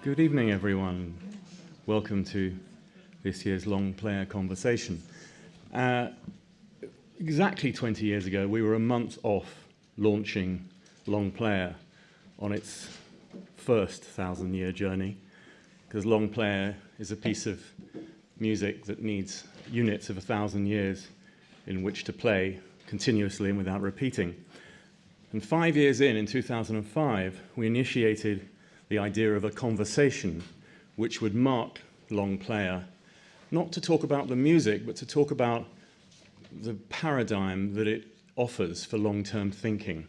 Good evening, everyone. Welcome to this year's Long Player Conversation. Uh, exactly 20 years ago, we were a month off launching Long Player on its first thousand year journey, because Long Player is a piece of music that needs units of a thousand years in which to play continuously and without repeating. And five years in, in 2005, we initiated the idea of a conversation which would mark Long Player, not to talk about the music, but to talk about the paradigm that it offers for long-term thinking.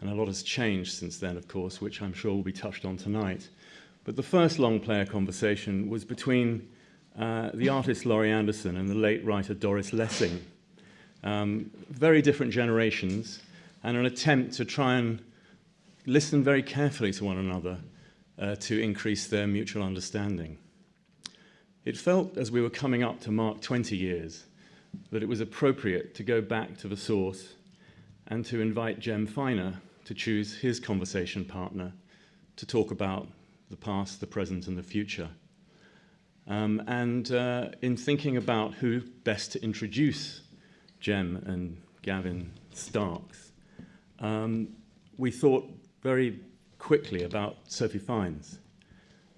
And a lot has changed since then, of course, which I'm sure will be touched on tonight. But the first long player conversation was between uh, the artist Laurie Anderson and the late writer Doris Lessing. Um, very different generations, and an attempt to try and listen very carefully to one another uh, to increase their mutual understanding. It felt, as we were coming up to mark 20 years, that it was appropriate to go back to the source and to invite Jem Finer to choose his conversation partner to talk about the past, the present, and the future. Um, and uh, in thinking about who best to introduce Jem and Gavin Starks, um, we thought very quickly about Sophie Fiennes,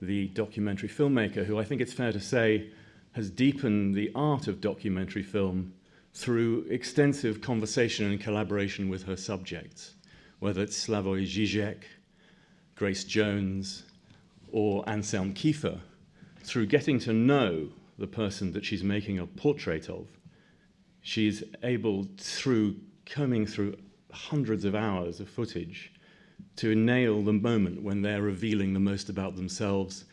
the documentary filmmaker who I think it's fair to say has deepened the art of documentary film through extensive conversation and collaboration with her subjects, whether it's Slavoj Žižek, Grace Jones, or Anselm Kiefer, through getting to know the person that she's making a portrait of, she's able, through combing through hundreds of hours of footage, to nail the moment when they're revealing the most about themselves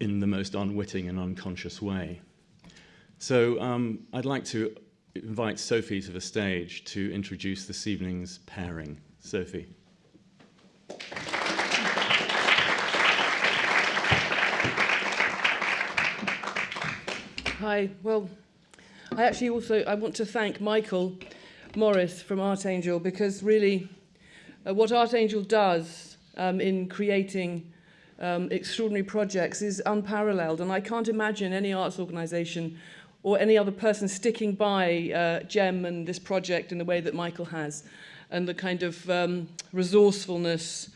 in the most unwitting and unconscious way. So um, I'd like to invite Sophie to the stage to introduce this evening's pairing. Sophie. Hi, well, I actually also, I want to thank Michael Morris from Artangel because really uh, what Artangel does um, in creating um, extraordinary projects is unparalleled and I can't imagine any arts organisation or any other person sticking by uh, Jem and this project in the way that Michael has and the kind of um, resourcefulness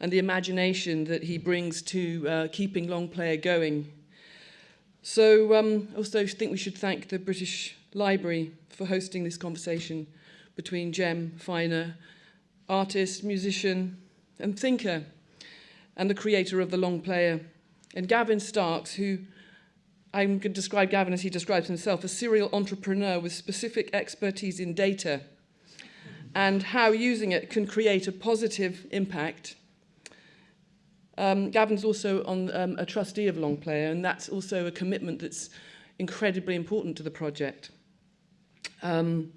and the imagination that he brings to uh, keeping Long Player going. So um, also think we should thank the British Library for hosting this conversation between Jem Finer, artist, musician and thinker and the creator of the Long Player, and Gavin Starks, who I'm going to describe Gavin as he describes himself, a serial entrepreneur with specific expertise in data and how using it can create a positive impact. Um, Gavin's also on um, a trustee of Long Player, and that's also a commitment that's incredibly important to the project. Um,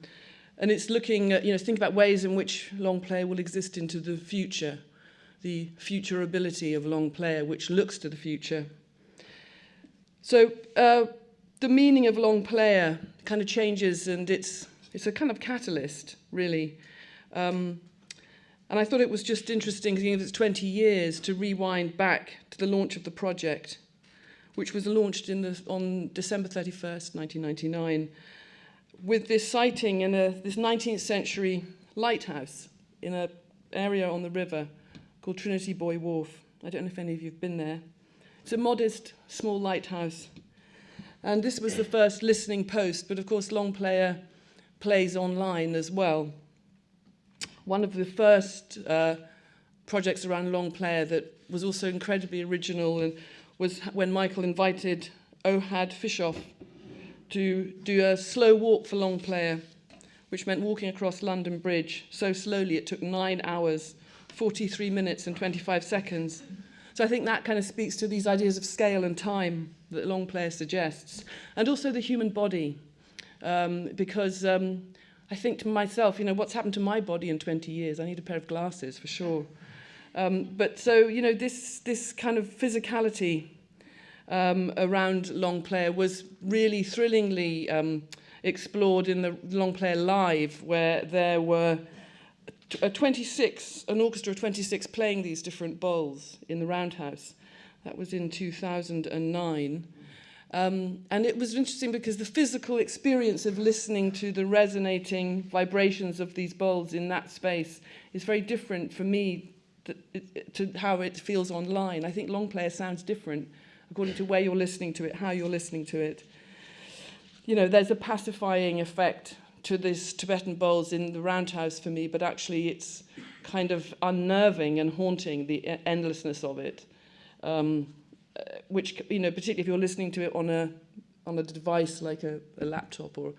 and it's looking at, you know, think about ways in which Long Player will exist into the future, the future ability of Long Player, which looks to the future. So uh, the meaning of long player kind of changes and it's, it's a kind of catalyst, really. Um, and I thought it was just interesting, because it's 20 years, to rewind back to the launch of the project, which was launched in the, on December 31st, 1999, with this siting in a, this 19th century lighthouse in an area on the river called Trinity Buoy Wharf. I don't know if any of you have been there. It's a modest, small lighthouse. And this was the first listening post, but of course Long Player plays online as well. One of the first uh, projects around Long Player that was also incredibly original and was when Michael invited Ohad Fishof to do a slow walk for Long Player, which meant walking across London Bridge so slowly it took nine hours, 43 minutes and 25 seconds. So I think that kind of speaks to these ideas of scale and time that Long Player suggests, and also the human body, um, because um, I think to myself, you know, what's happened to my body in 20 years? I need a pair of glasses for sure. Um, but so, you know, this, this kind of physicality um, around Long Player was really thrillingly um, explored in the Long Player Live, where there were a 26, an orchestra of 26 playing these different bowls in the roundhouse. That was in 2009. Um, and it was interesting because the physical experience of listening to the resonating vibrations of these bowls in that space is very different for me to, to how it feels online. I think long player sounds different according to where you're listening to it, how you're listening to it. You know, there's a pacifying effect to this Tibetan bowls in the roundhouse for me, but actually it's kind of unnerving and haunting, the endlessness of it. Um, uh, which you know particularly if you're listening to it on a on a device like a, a laptop or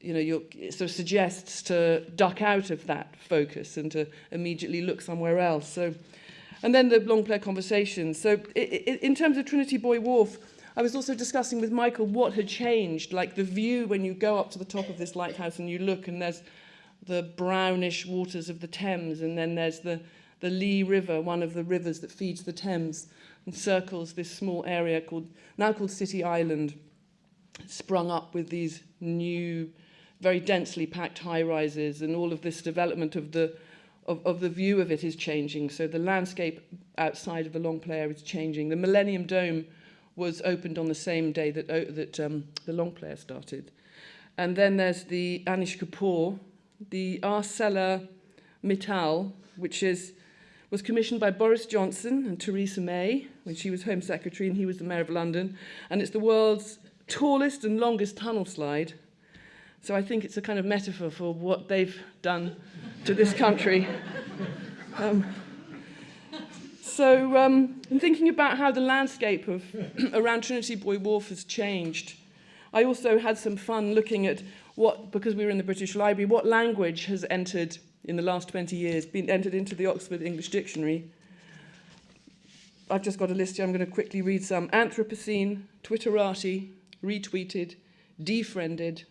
you know you're, it sort of suggests to duck out of that focus and to immediately look somewhere else so and then the long player conversations so it, it, in terms of Trinity Buoy Wharf I was also discussing with Michael what had changed like the view when you go up to the top of this lighthouse and you look and there's the brownish waters of the Thames and then there's the the Lee River one of the rivers that feeds the Thames and circles this small area called now called City Island, sprung up with these new, very densely packed high rises, and all of this development of the of, of the view of it is changing. So the landscape outside of the long player is changing. The Millennium Dome was opened on the same day that that um, the long player started. And then there's the Anish Kapoor, the Arcelor Mittal, which is was commissioned by Boris Johnson and Theresa May when she was Home Secretary and he was the Mayor of London. And it's the world's tallest and longest tunnel slide. So I think it's a kind of metaphor for what they've done to this country. Um, so um, in thinking about how the landscape of around Trinity Buoy Wharf has changed, I also had some fun looking at what, because we were in the British Library, what language has entered in the last 20 years been entered into the Oxford English Dictionary. I've just got a list here. I'm going to quickly read some. Anthropocene, Twitterati, retweeted, defriended,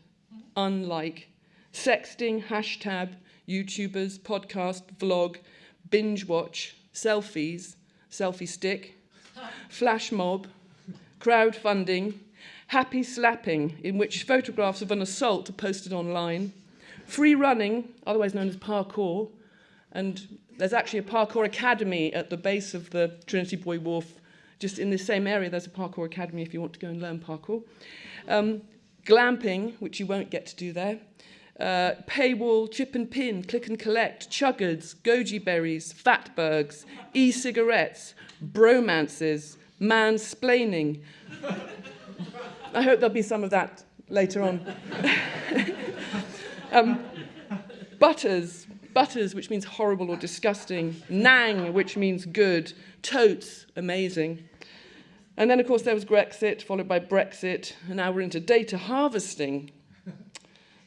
unlike, sexting, hashtag, YouTubers, podcast, vlog, binge watch, selfies, selfie stick, flash mob, crowdfunding, happy slapping, in which photographs of an assault are posted online, Free running, otherwise known as parkour, and there's actually a parkour academy at the base of the Trinity Buoy Wharf, just in the same area. There's a parkour academy if you want to go and learn parkour. Um, glamping, which you won't get to do there. Uh, paywall, chip and pin, click and collect, chuggards, goji berries, fatbergs, e-cigarettes, bromances, mansplaining. I hope there'll be some of that later on. Um, butters, butters, which means horrible or disgusting. Nang, which means good. Totes, amazing. And then, of course, there was Grexit, followed by Brexit, and now we're into data harvesting,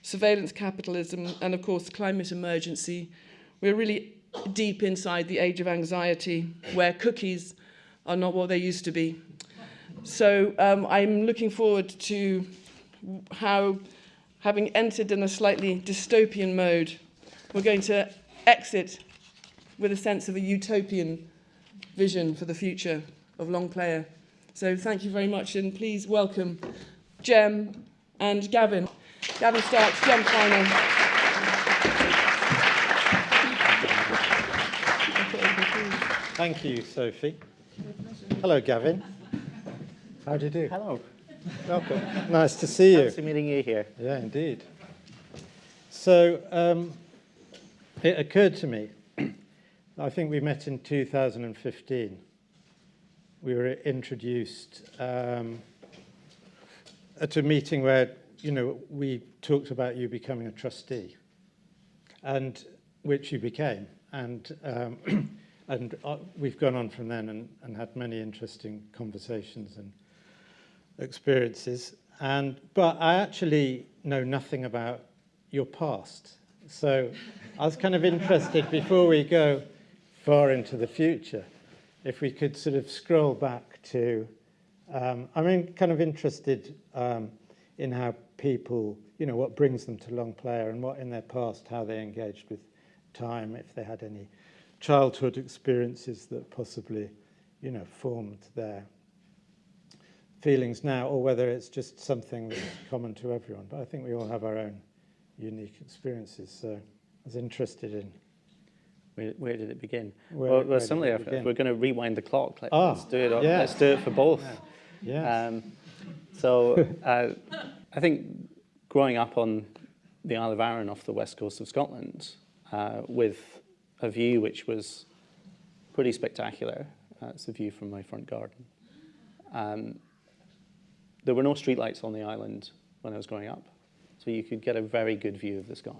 surveillance capitalism, and, of course, climate emergency. We're really deep inside the age of anxiety, where cookies are not what they used to be. So um, I'm looking forward to how having entered in a slightly dystopian mode, we're going to exit with a sense of a utopian vision for the future of Long Player. So thank you very much and please welcome Jem and Gavin. Gavin Starks, Jem Finer. Thank you, Sophie. Hello, Gavin. How do you do? Hello. Welcome. nice to see you. Nice to meeting you here. Yeah, indeed. So um, it occurred to me, I think we met in 2015. We were introduced um, at a meeting where, you know, we talked about you becoming a trustee, and which you became. And, um, and uh, we've gone on from then and, and had many interesting conversations and experiences. And, but I actually know nothing about your past. So I was kind of interested before we go far into the future, if we could sort of scroll back to, um, I'm kind of interested um, in how people, you know, what brings them to long player and what in their past, how they engaged with time, if they had any childhood experiences that possibly, you know, formed their feelings now or whether it's just something that's common to everyone. But I think we all have our own unique experiences. So I was interested in Where, where did it begin? Where- well, well, similarly, if, begin? we're going to rewind the clock, let, Ah, us do it. yeah. Let's do it for both. Yes. Um, so uh, I think growing up on the Isle of Arran off the west coast of Scotland uh, with a view which was pretty spectacular. Uh, it's a view from my front garden. Um, there were no streetlights on the island when I was growing up, so you could get a very good view of the sky.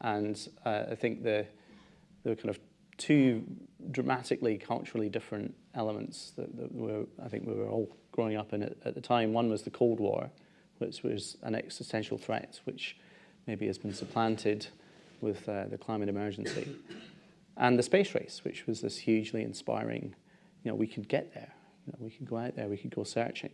And uh, I think the, there were kind of two dramatically culturally different elements that, that were, I think we were all growing up in at, at the time. One was the Cold War, which was an existential threat, which maybe has been supplanted with uh, the climate emergency. And the space race, which was this hugely inspiring, you know, we could get there. You know, we could go out there, we could go searching.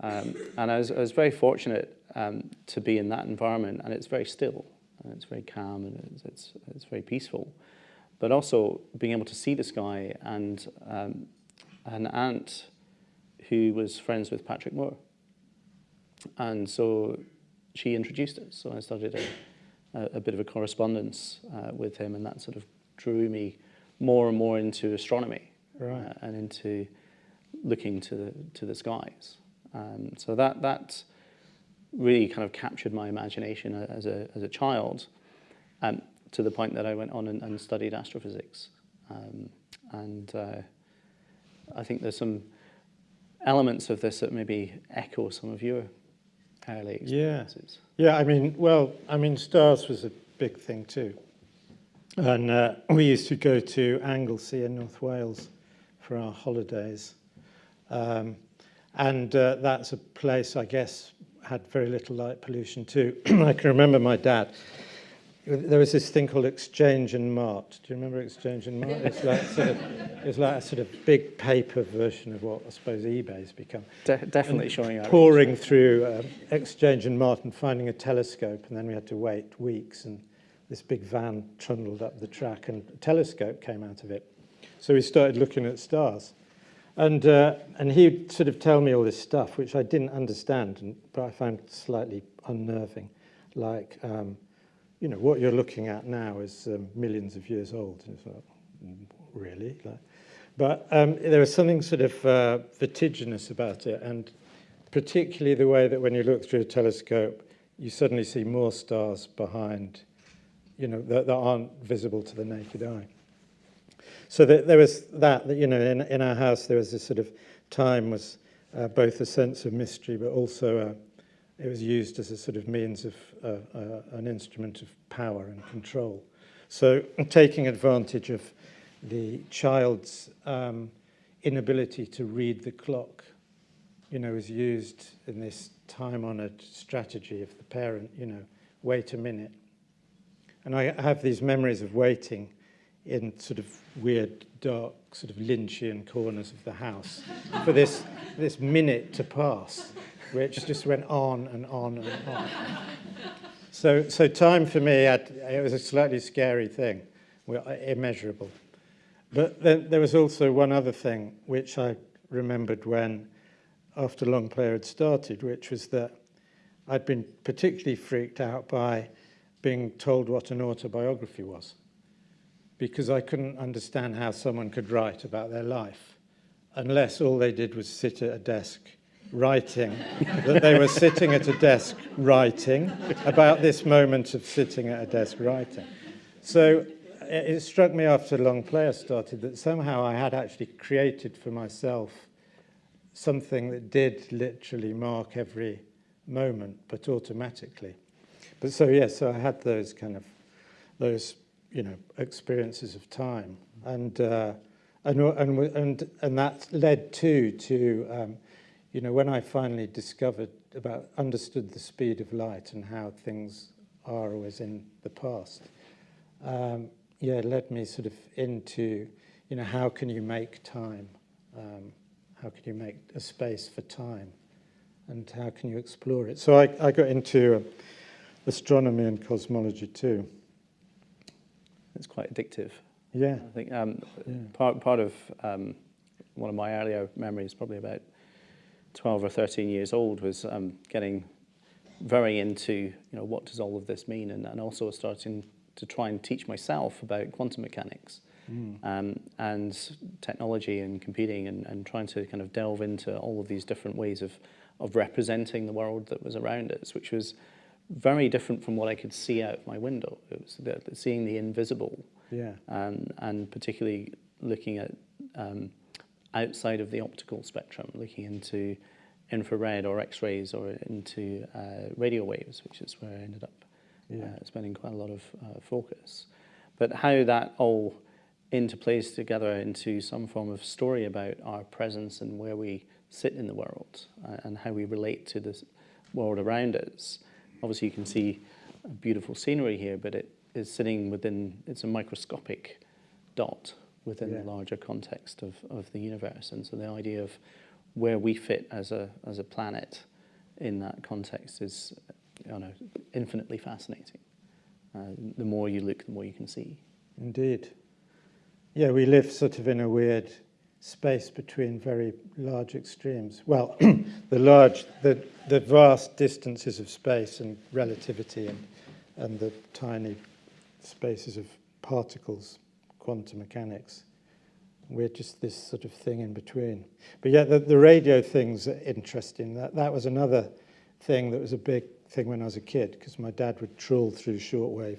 Um, and I was, I was very fortunate um, to be in that environment, and it's very still, and it's very calm, and it's, it's, it's very peaceful. But also being able to see the sky, and um, an aunt who was friends with Patrick Moore. And so she introduced us. So I started a, a, a bit of a correspondence uh, with him, and that sort of drew me more and more into astronomy Right. uh, and into looking to the, to the skies. Um, so that, that really kind of captured my imagination as a, as a child um, to the point that I went on and, and studied astrophysics. Um, and uh, I think there's some elements of this that maybe echo some of your early Yeah. Yeah, I mean, well, I mean, stars was a big thing too. And uh, we used to go to Anglesey in North Wales for our holidays. Um, and uh, that's a place, I guess, had very little light pollution too. I can remember my dad. There was this thing called Exchange and Mart. Do you remember Exchange and Mart? It's like sort of, it's like a sort of big paper version of what I suppose eBay's become De- definitely showing our poring through um, Exchange and Mart and finding a telescope, and then we had to wait weeks, and this big van trundled up the track, and a telescope came out of it. So we started looking at stars. And, uh, and he'd sort of tell me all this stuff, which I didn't understand, and, but I found slightly unnerving. Like, um, you know, what you're looking at now is um, millions of years old. It's like, "Mm, really? Like, but um, there was something sort of uh, vertiginous about it, and particularly the way that when you look through a telescope, you suddenly see more stars behind, you know, that, that aren't visible to the naked eye. So that there was that, that, you know, in, in our house there was this sort of time was uh, both a sense of mystery, but also uh, it was used as a sort of means of uh, uh, an instrument of power and control. So taking advantage of the child's um, inability to read the clock, you know, is used in this time-honored strategy of the parent, you know, wait a minute. And I have these memories of waiting in sort of weird, dark, sort of Lynchian corners of the house for this, this minute to pass, which just went on and on and on. So, so time for me, had, it was a slightly scary thing, immeasurable. But then there was also one other thing which I remembered when, after Long Player had started, which was that I'd been particularly freaked out by being told what an autobiography was because I couldn't understand how someone could write about their life unless all they did was sit at a desk writing, that they were sitting at a desk writing about this moment of sitting at a desk writing. So it, struck me after Long Player started that somehow I had actually created for myself something that did literally mark every moment, but automatically. But so, yes, so I had those kind of, those, you know, experiences of time. And, uh, and, and, and, and that led to, to, um, you know, when I finally discovered about, understood the speed of light and how things are always in the past, um, yeah, it led me sort of into, you know, how can you make time? Um, how can you make a space for time? And how can you explore it? So I, I got into uh, astronomy and cosmology too. It's quite addictive. Yeah. I think um, Yeah. part, part of um, one of my earlier memories, probably about 12 or 13 years old, was um, getting very into, you know, what does all of this mean? And, and also starting to try and teach myself about quantum mechanics um, and technology and computing and, and trying to kind of delve into all of these different ways of, of representing the world that was around us, which was very different from what I could see out of my window. It was the, the seeing the invisible Yeah. um, and particularly looking at um, outside of the optical spectrum, looking into infrared or X-rays or into uh, radio waves, which is where I ended up Yeah. uh, spending quite a lot of uh, focus. But how that all interplays together into some form of story about our presence and where we sit in the world uh, and how we relate to the world around us. Obviously, you can see beautiful scenery here, but it is sitting within, it's a microscopic dot within Yeah. the larger context of, of the universe. And so the idea of where we fit as a, as a planet in that context is you know, infinitely fascinating. Uh, the more you look, the more you can see. Indeed. Yeah, we live sort of in a weird space between very large extremes. Well, the large, the, the vast distances of space and relativity and, and the tiny spaces of particles, quantum mechanics. We're just this sort of thing in between. But yeah, the, the radio thing's interesting. That, that was another thing that was a big thing when I was a kid, because my dad would trawl through shortwave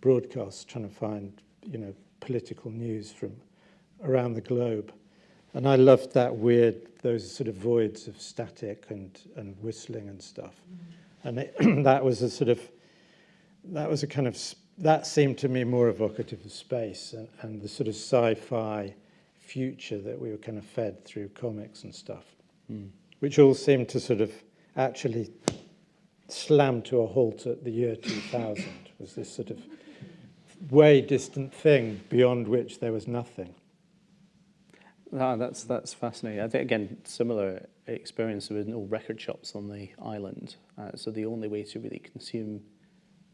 broadcasts trying to find, you know, political news from around the globe. And I loved that weird, those sort of voids of static and, and whistling and stuff. Mm-hmm. And it, that was a sort of, that was a kind of, that seemed to me more evocative of space and, and the sort of sci-fi future that we were kind of fed through comics and stuff, which all seemed to sort of actually slam to a halt at the year 2000 was this sort of way distant thing beyond which there was nothing. Ah, that's, that's fascinating. I think, again, similar experience. There were no record shops on the island. Uh, so the only way to really consume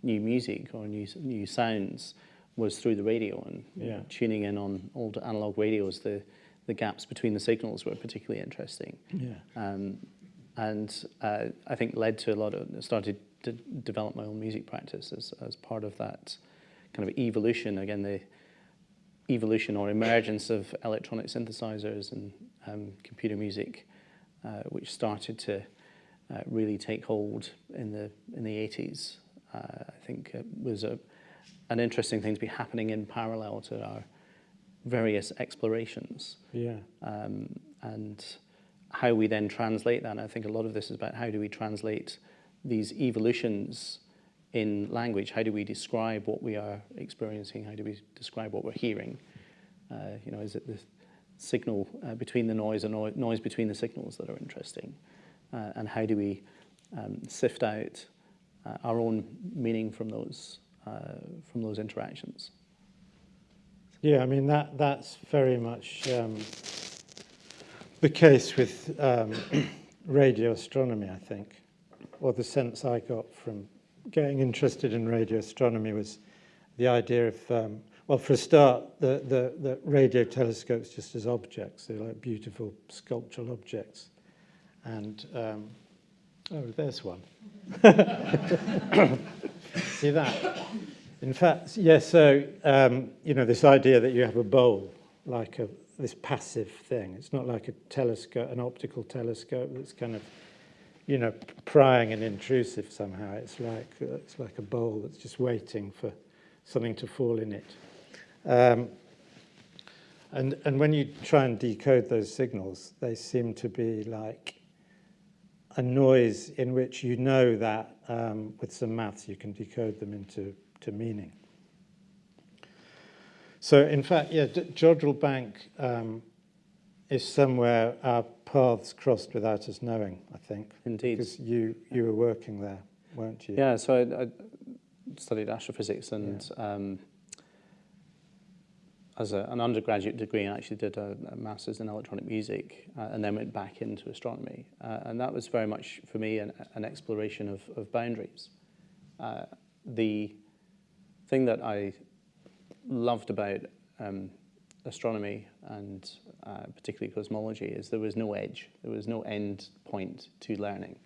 new music or new, new sounds was through the radio and you know, tuning in on old analog radios. The, the gaps between the signals were particularly interesting. Yeah. um, and uh, I think led to a lot of started to develop my own music practice as, as part of that kind of evolution. Again, the evolution or emergence of electronic synthesizers and um, computer music, uh, which started to uh, really take hold in the in the 80s. Uh, I think it was a, an interesting thing to be happening in parallel to our various explorations Yeah. um, and how we then translate that. And I think a lot of this is about how do we translate these evolutions in language? How do we describe what we are experiencing? How do we describe what we're hearing? Uh, you know, is it the signal uh, between the noise and no- noise between the signals that are interesting? Uh, and how do we um, sift out uh, our own meaning from those uh, from those interactions? Yeah, I mean, that, that's very much um, the case with um, radio astronomy, I think. Or the sense I got from getting interested in radio astronomy was the idea of, um, well, for a start, the, the, the radio telescopes just as objects, they're like beautiful sculptural objects. And, um, oh, there's one. See that? In fact, yes, so, um, you know, this idea that you have a bowl, like a, this passive thing. It's not like a telescope, an optical telescope that's kind of, you know, prying and intrusive somehow. It's like, it's like a bowl that's just waiting for something to fall in it. Um, and, and when you try and decode those signals, they seem to be like a noise in which you know that um, with some maths you can decode them into to meaning. So in fact, yeah, Jodrell Bank um, is somewhere our paths crossed without us knowing, I think. Indeed. Because you, you were working there, weren't you? Yeah, so I, I studied astrophysics and um, as a, an undergraduate degree, I actually did a, a master's in electronic music uh, and then went back into astronomy. Uh, and that was very much, for me, an, an exploration of, of boundaries. Uh, the thing that I loved about um, astronomy and uh, particularly cosmology is there was no edge, there was no end point to learning.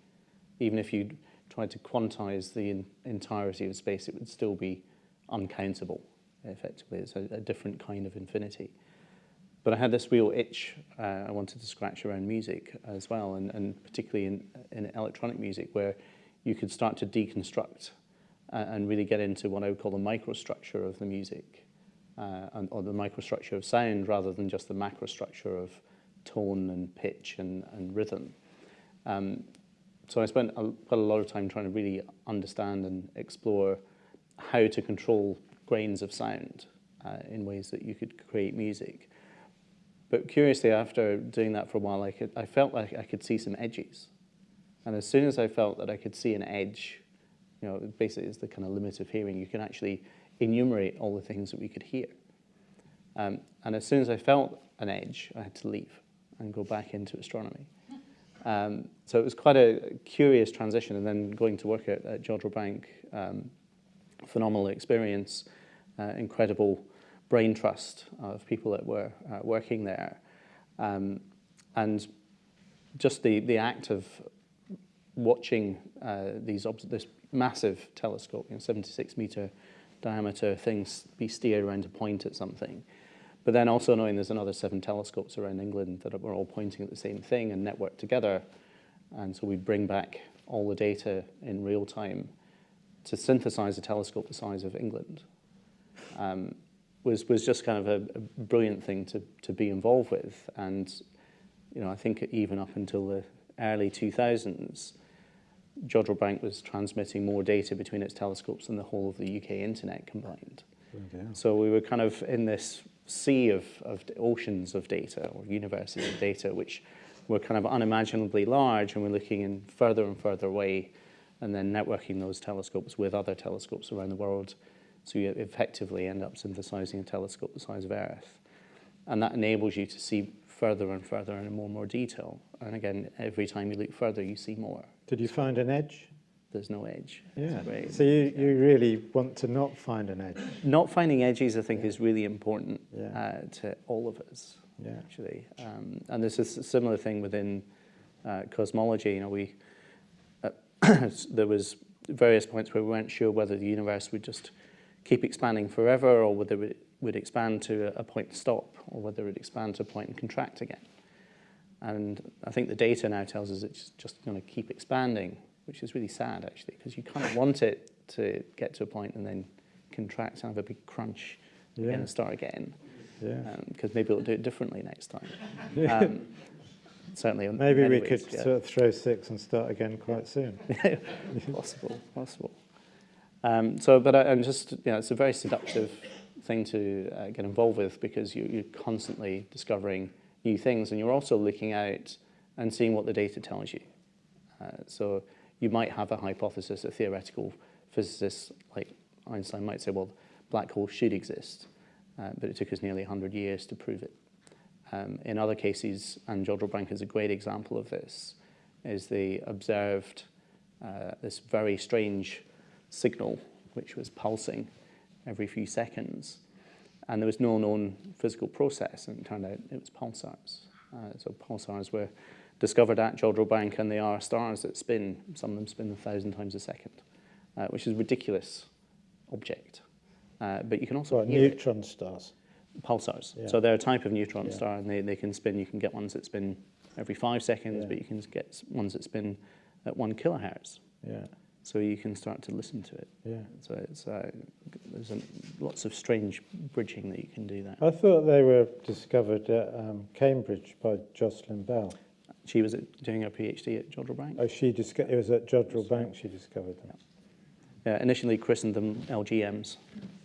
Even if you tried to quantize the entirety of space, it would still be uncountable, effectively. It's a, a different kind of infinity. But I had this real itch uh, I wanted to scratch around music as well, and, and particularly in, in electronic music, where you could start to deconstruct uh, and really get into what I would call the microstructure of the music, uh, and, or the microstructure of sound rather than just the macrostructure of tone and pitch and, and rhythm. Um, so I spent a, quite a lot of time trying to really understand and explore how to control grains of sound uh, in ways that you could create music. But curiously, after doing that for a while, I, could, I felt like I could see some edges. And as soon as I felt that I could see an edge, you know, basically it's the kind of limit of hearing, you can actually enumerate all the things that we could hear. Um, and as soon as I felt an edge, I had to leave and go back into astronomy. Um, so it was quite a curious transition, and then going to work at, at Jodrell Bank, um, phenomenal experience, uh, incredible brain trust of people that were uh, working there. Um, and just the, the act of watching uh, these this massive telescope, you know, 76 meter diameter things be steered around to point at something. But then also knowing there's another seven telescopes around England that were all pointing at the same thing and networked together. And so we bring back all the data in real time to synthesize a telescope the size of England. Um, was, was just kind of a, a brilliant thing to, to be involved with. And, you know, I think even up until the early 2000s, Jodrell Bank was transmitting more data between its telescopes than the whole of the UK internet combined. Okay. So we were kind of in this sea of, of oceans of data or universes of data, which were kind of unimaginably large, and we're looking in further and further away, and then networking those telescopes with other telescopes around the world so you effectively end up synthesizing a telescope the size of Earth. And that enables you to see further and further and in more and more detail. And again, every time you look further, you see more. Did you find an edge? There's no edge. Yeah. So you, you really want to not find an edge. Not finding edges, I think, is really important Yeah. uh, to all of us, Yeah. actually. Um, and there's a similar thing within uh, cosmology. You know, we there was various points where we weren't sure whether the universe would just keep expanding forever or whether it would expand to a, point stop or whether it would expand to a point and contract again. And I think the data now tells us it's just going to keep expanding, which is really sad actually, because you kind of want it to get to a point and then contract and have a big crunch Yeah. and start again, Yeah. because maybe it'll do it differently next time. Um, certainly, in Maybe we could yeah. sort of throw six and start again quite soon. possible, possible. Um, so, but I, I'm just, you know, it's a very seductive thing to uh, get involved with because you, you're constantly discovering new things and you're also looking out and seeing what the data tells you. Uh, so you might have a hypothesis, a theoretical physicist like Einstein might say, well, black holes should exist, uh, but it took us nearly 100 years to prove it. Um, in other cases, and Jodrell Bank is a great example of this, is they observed uh, this very strange signal which was pulsing every few seconds. And there was no known physical process, and it turned out it was pulsars. Uh, so pulsars were discovered at Jodrell Bank, and they are stars that spin. Some of them spin a thousand times a second, uh, which is a ridiculous object. Uh, but you can also hear it neutron stars? Pulsars. Yeah. So they're a type of neutron Yeah. star, and they, they can spin. You can get ones that spin every five seconds, Yeah. but you can get ones that spin at one kilohertz. Yeah, So you can start to listen to it. yeah. So it's uh, there's a, lots of strange bridging that you can do that. I thought they were discovered at um, Cambridge by Jocelyn Bell. She was at, doing her PhD at Jodrell Bank. Oh, she disco- it was at Jodrell Bank she discovered them. Yeah, initially christened them LGMs,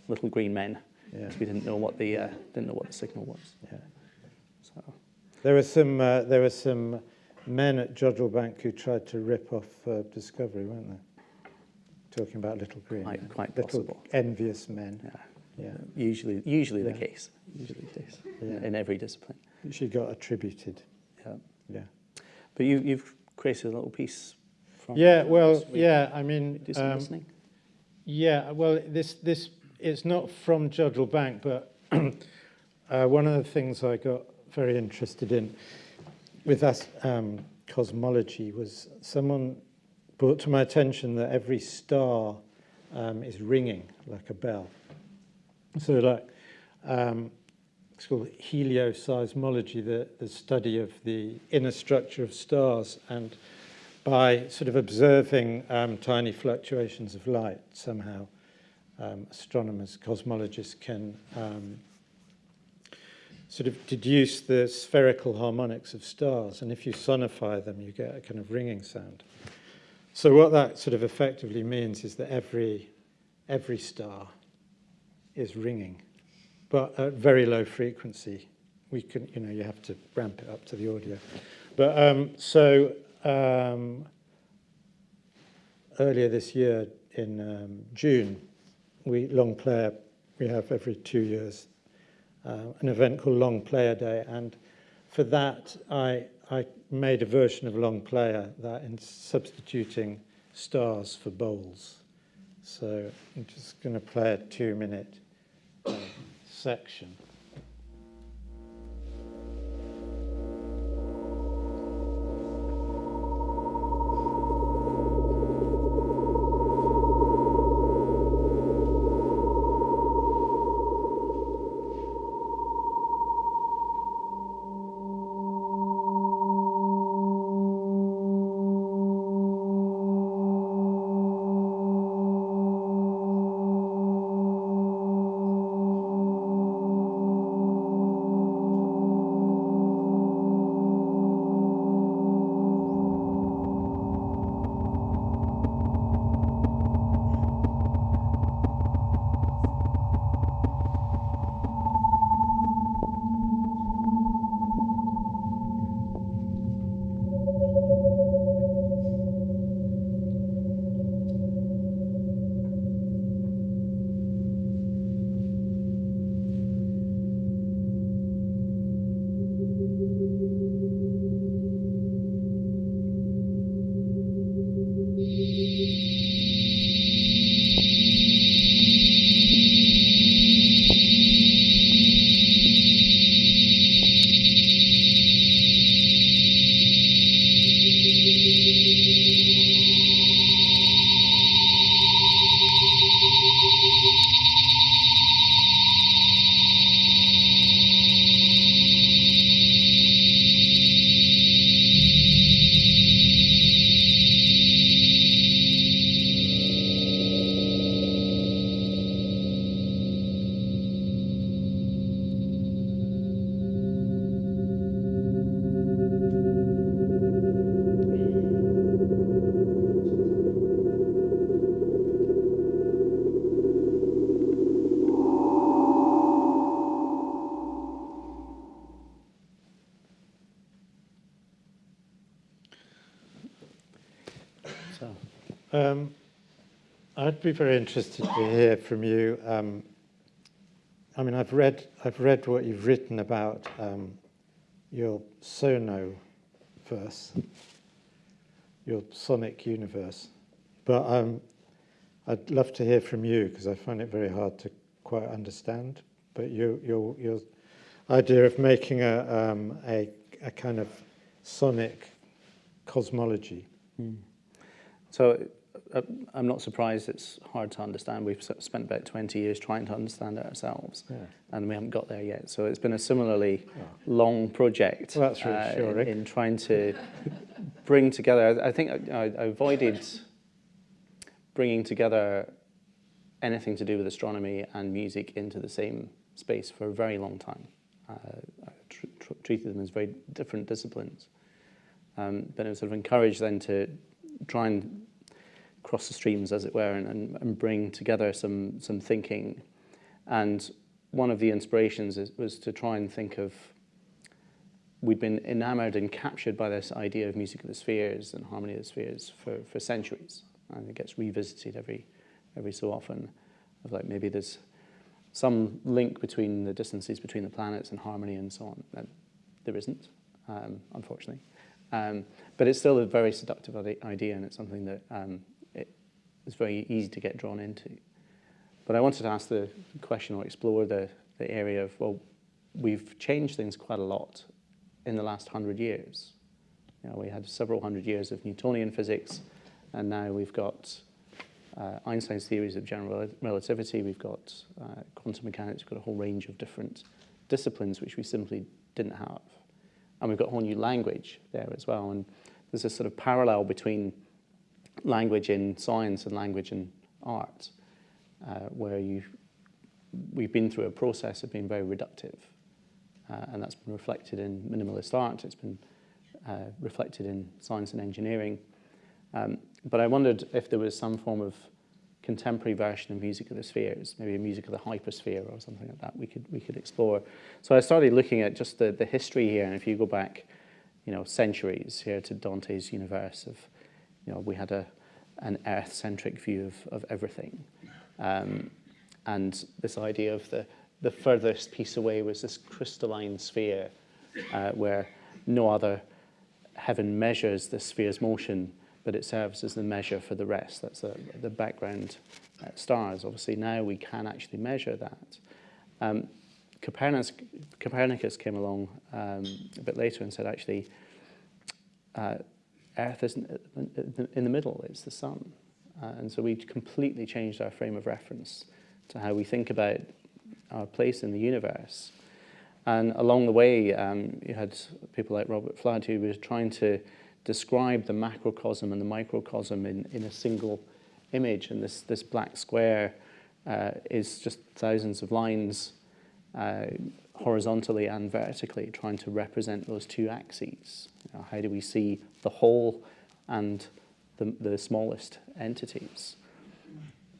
little green men. Yeah, we didn't know what the uh, didn't know what the signal was. yeah. So There were some uh, there were some men at Jodrell Bank who tried to rip off uh, Discovery, weren't they? Talking about Little Green. quite quite Little possible. envious men. Yeah. Yeah. Usually usually the case. Usually the case Yeah. in every discipline. She got attributed. Yeah. Yeah. But you, you've created a little piece from Yeah, well, yeah, I mean, Do some um, listening. yeah, well, this, this, it's not from Jodrell Bank, but uh, one of the things I got very interested in with us, um, cosmology was someone brought to my attention that every star um, is ringing like a bell. So like, um, it's called helioseismology, the, the study of the inner structure of stars. And by sort of observing um, tiny fluctuations of light, somehow um, astronomers, cosmologists can um, sort of deduce the spherical harmonics of stars. And if you sonify them, you get a kind of ringing sound. So what that sort of effectively means is that every, every star is ringing, but at very low frequency. We can, you know, you have to ramp it up to the audio. But um, so um, earlier this year in um, June, we Long Player, we have every two years uh, an event called Long Player Day, and for that I I made a version of Long Player that in substituting stars for bowls. So I'm just going to play a two-minute uh, section. I'd be very interested to hear from you. Um, I mean, I've read, I've read what you've written about um, your sono verse, your sonic universe. But um, I'd love to hear from you because I find it very hard to quite understand. But you, your, your idea of making a, um, a, a kind of sonic cosmology. so uh, I'm not surprised it's hard to understand. We've spent about 20 years trying to understand it ourselves, Yeah. and we haven't got there yet. So it's been a similarly long project Well, that's uh, in, in trying to bring together. I, think I, I avoided bringing together anything to do with astronomy and music into the same space for a very long time. Uh, I tr- tr- treated them as very different disciplines. Um, but I was sort of encouraged then to try and cross the streams, as it were, and, and, and bring together some, some thinking. And one of the inspirations is, was to try and think of, we'd been enamored and captured by this idea of music of the spheres and harmony of the spheres for, for centuries. And it gets revisited every, every so often, of like maybe there's some link between the distances between the planets and harmony and so on. And there isn't, um, unfortunately. Um, but it's still a very seductive idea, and it's something that um, it is very easy to get drawn into. But I wanted to ask the question or explore the, the area of, well, we've changed things quite a lot in the last hundred years. You know, we had several hundred years of Newtonian physics, and now we've got uh, Einstein's theories of general relativity, we've got uh, quantum mechanics, we've got a whole range of different disciplines which we simply didn't have. And we've got a whole new language there as well. And there's a sort of parallel between language in science and language in art, uh, where you we've been through a process of being very reductive. Uh, and that's been reflected in minimalist art, it's been uh, reflected in science and engineering. Um, but I wondered if there was some form of contemporary version of music of the spheres, maybe a music of the hypersphere or something like that we could, we could explore. So I started looking at just the, the history here, and if you go back, you know, centuries here to Dante's universe of, you know, we had a, an earth-centric view of, of everything. Um, and this idea of the, the furthest piece away was this crystalline sphere uh, where no other heaven measures the sphere's motion, but it serves as the measure for the rest. That's the, the background uh, stars. Obviously, now we can actually measure that. Um, Copernicus, Copernicus came along um, a bit later and said, actually, uh, Earth isn't in the middle, it's the sun. Uh, and so we completely changed our frame of reference to how we think about our place in the universe. And along the way, um, you had people like Robert Fludd who was trying to describe the macrocosm and the microcosm in, in a single image. And this, this black square uh, is just thousands of lines uh, horizontally and vertically trying to represent those two axes. You know, how do we see the whole and the, the smallest entities?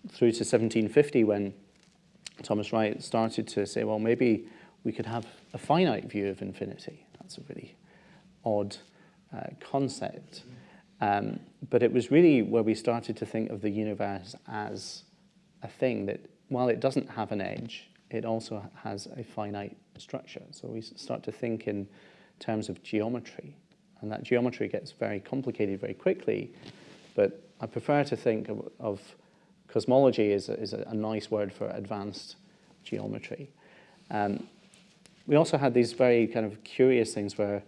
Through to 1750 when Thomas Wright started to say, well, maybe we could have a finite view of infinity. That's a really odd uh, concept. Um, but it was really where we started to think of the universe as a thing that, while it doesn't have an edge, it also has a finite structure. So we start to think in terms of geometry. And that geometry gets very complicated very quickly. But I prefer to think of, of cosmology as a, is a, a nice word for advanced geometry. Um, we also had these very kind of curious things where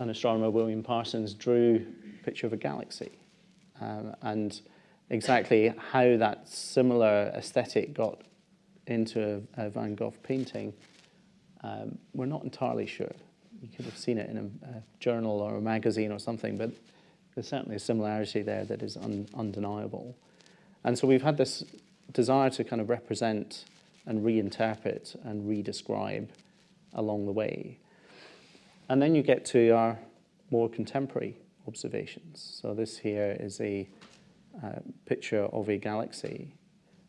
an astronomer, William Parsons, drew a picture of a galaxy. Um, and exactly how that similar aesthetic got into a, a Van Gogh painting, um, we're not entirely sure. You could have seen it in a, a, journal or a magazine or something, but there's certainly a similarity there that is un, undeniable. And so we've had this desire to kind of represent and reinterpret and redescribe along the way. And then you get to our more contemporary observations. So this here is a uh, picture of a galaxy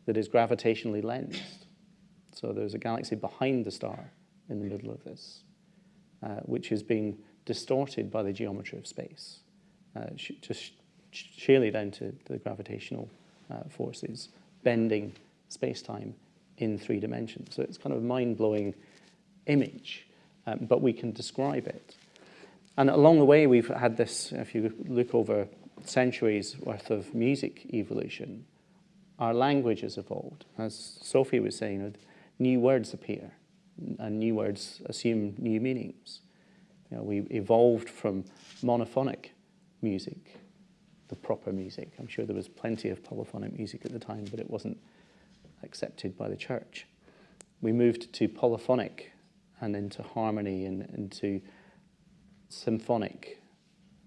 that is gravitationally lensed. So there's a galaxy behind the star in the middle of this, uh, which is being distorted by the geometry of space, uh, just sheerly down to the gravitational uh, forces, bending space-time in three dimensions. So it's kind of a mind-blowing image, um, but we can describe it. And along the way, we've had this, if you look over centuries worth of music evolution, our language has evolved. As Sophie was saying, new words appear and new words assume new meanings. You know, we evolved from monophonic music, the proper music. I'm sure there was plenty of polyphonic music at the time, but it wasn't accepted by the church. We moved to polyphonic and into harmony and into symphonic.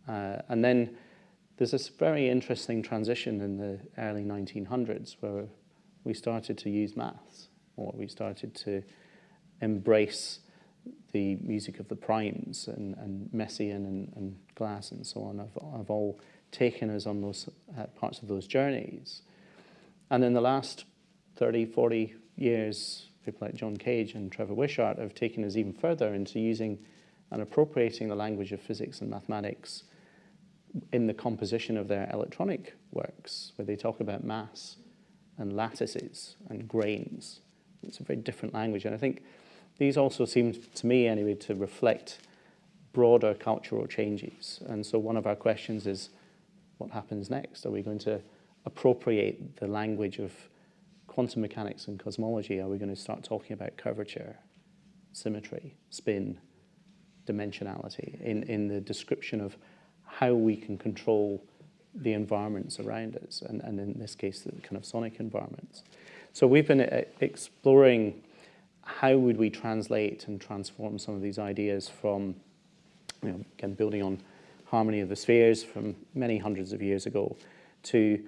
Uh, and then there's this very interesting transition in the early 1900s where we started to use maths, or we started to embrace the music of the primes and, and Messiaen and, and Glass and so on have, have all taken us on those uh, parts of those journeys. And in the last 30, 40 years, people like John Cage and Trevor Wishart have taken us even further into using and appropriating the language of physics and mathematics in the composition of their electronic works, where they talk about mass and lattices and grains. It's a very different language. And I think these also seem, to me anyway, to reflect broader cultural changes. And so one of our questions is, what happens next? Are we going to appropriate the language of quantum mechanics and cosmology, are we going to start talking about curvature, symmetry, spin, dimensionality in, in the description of how we can control the environments around us, and, and in this case, the kind of sonic environments. So we've been uh, exploring how would we translate and transform some of these ideas from, you know, again, building on harmony of the spheres from many hundreds of years ago to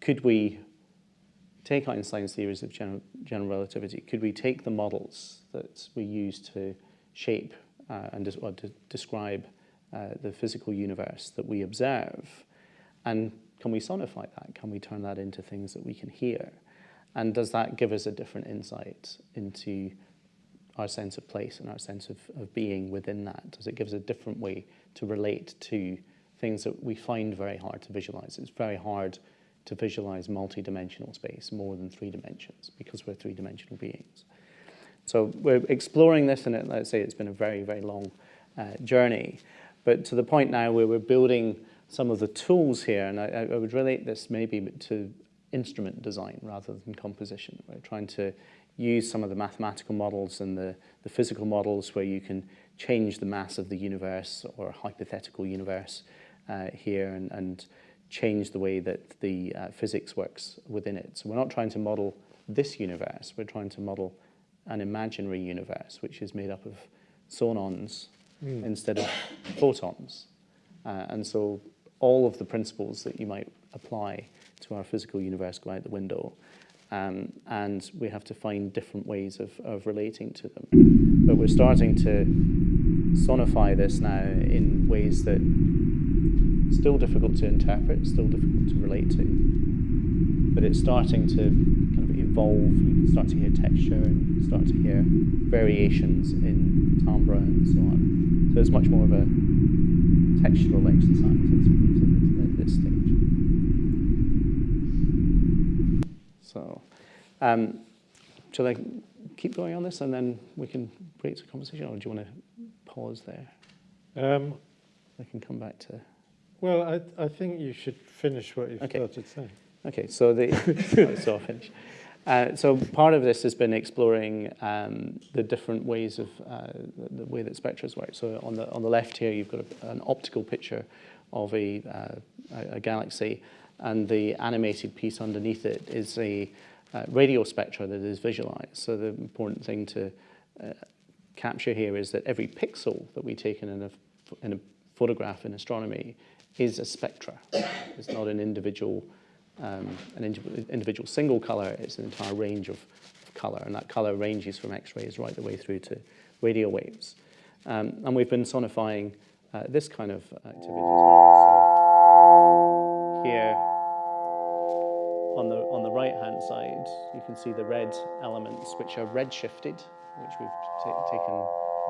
could we take Einstein's theories of general, general relativity, could we take the models that we use to shape uh, and to describe uh, the physical universe that we observe, and can we sonify that? Can we turn that into things that we can hear? And does that give us a different insight into our sense of place and our sense of, of being within that? Does it give us a different way to relate to things that we find very hard to visualize? It's very hard to visualize multi-dimensional space, more than three dimensions, because we're three-dimensional beings. So we're exploring this, and let's say it's been a very, very long uh, journey. But to the point now where we're building some of the tools here, and I, I would relate this maybe to instrument design rather than composition. We're trying to use some of the mathematical models and the, the physical models where you can change the mass of the universe or a hypothetical universe uh, here and, and change the way that the uh, physics works within it. So we're not trying to model this universe, we're trying to model an imaginary universe which is made up of sonons mm. instead of photons. Uh, and so all of the principles that you might apply to our physical universe go out the window. Um, and we have to find different ways of, of relating to them. But we're starting to sonify this now in ways that still difficult to interpret, still difficult to relate to. But it's starting to kind of evolve. You can start to hear texture and you can start to hear variations in timbre and so on. So it's much more of a textural exercise at this stage. So, um, shall I keep going on this and then we can break the conversation, or do you want to pause there? Um, I can come back to. Well, I, I think you should finish what you okay. started saying. Okay, so the so I'll finish. Uh, so part of this has been exploring um, the different ways of uh, the, the, way that spectra work. So on the on the left here, you've got a, an optical picture of a, uh, a, a galaxy, and the animated piece underneath it is a uh, radio spectra that is visualized. So the important thing to uh, capture here is that every pixel that we take in a, in a photograph in astronomy is a spectra. It's not an individual, um, an individual single color, it's an entire range of, of color, and that color ranges from X-rays right the way through to radio waves. Um, and we've been sonifying uh, this kind of activity as well. So here, on the, on the right-hand side, you can see the red elements, which are red-shifted, which we've taken,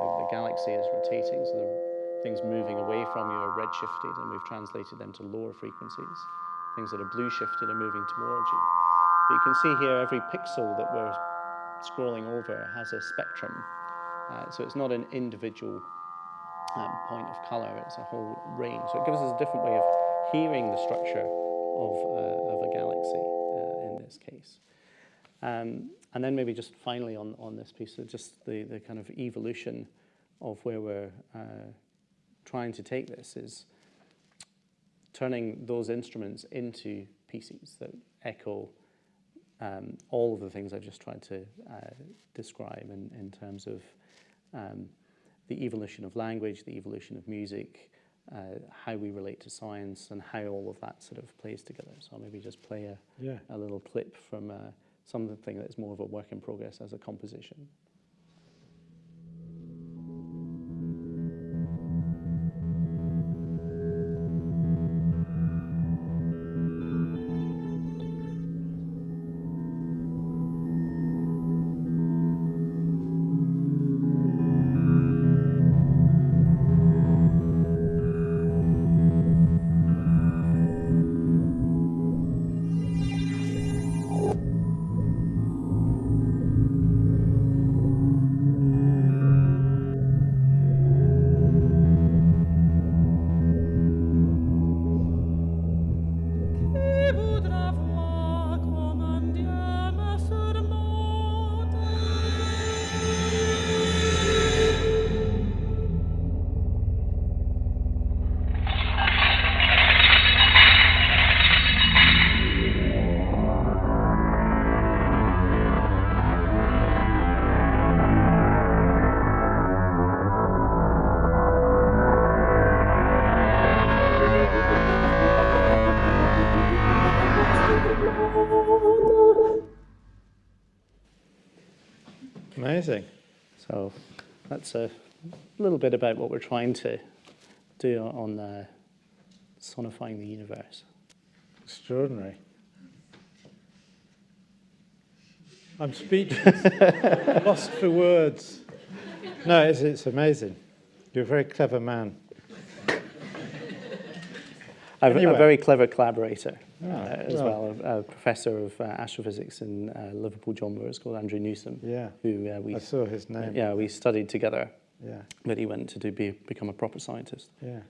the, galaxy is rotating, so the things moving away from you are red-shifted, and we've translated them to lower frequencies. Things that are blue-shifted are moving towards you. But you can see here every pixel that we're scrolling over has a spectrum. Uh, so it's not an individual um, point of color, it's a whole range. So it gives us a different way of hearing the structure of, uh, of a galaxy in this case. Um, and then maybe just finally on, on this piece, just the, the kind of evolution of where we're uh, trying to take this is turning those instruments into pieces that echo um, all of the things I've just tried to uh, describe in, in terms of um, the evolution of language, the evolution of music, uh, how we relate to science and how all of that sort of plays together. So I'll maybe just play a, yeah. a little clip from uh, something that's more of a work in progress as a composition. Amazing. So that's a little bit about what we're trying to do on uh, sonifying the universe. Extraordinary. I'm speechless, lost for words. No, it's, it's amazing. You're a very clever man. A, a Anyway. very clever collaborator uh, as well. a, a professor of uh, astrophysics in uh, Liverpool, John Lewis, called Andrew Newsam, Yeah, who uh, we I saw his name. yeah we studied together, yeah. but he went to do, be, become a proper scientist. Yeah.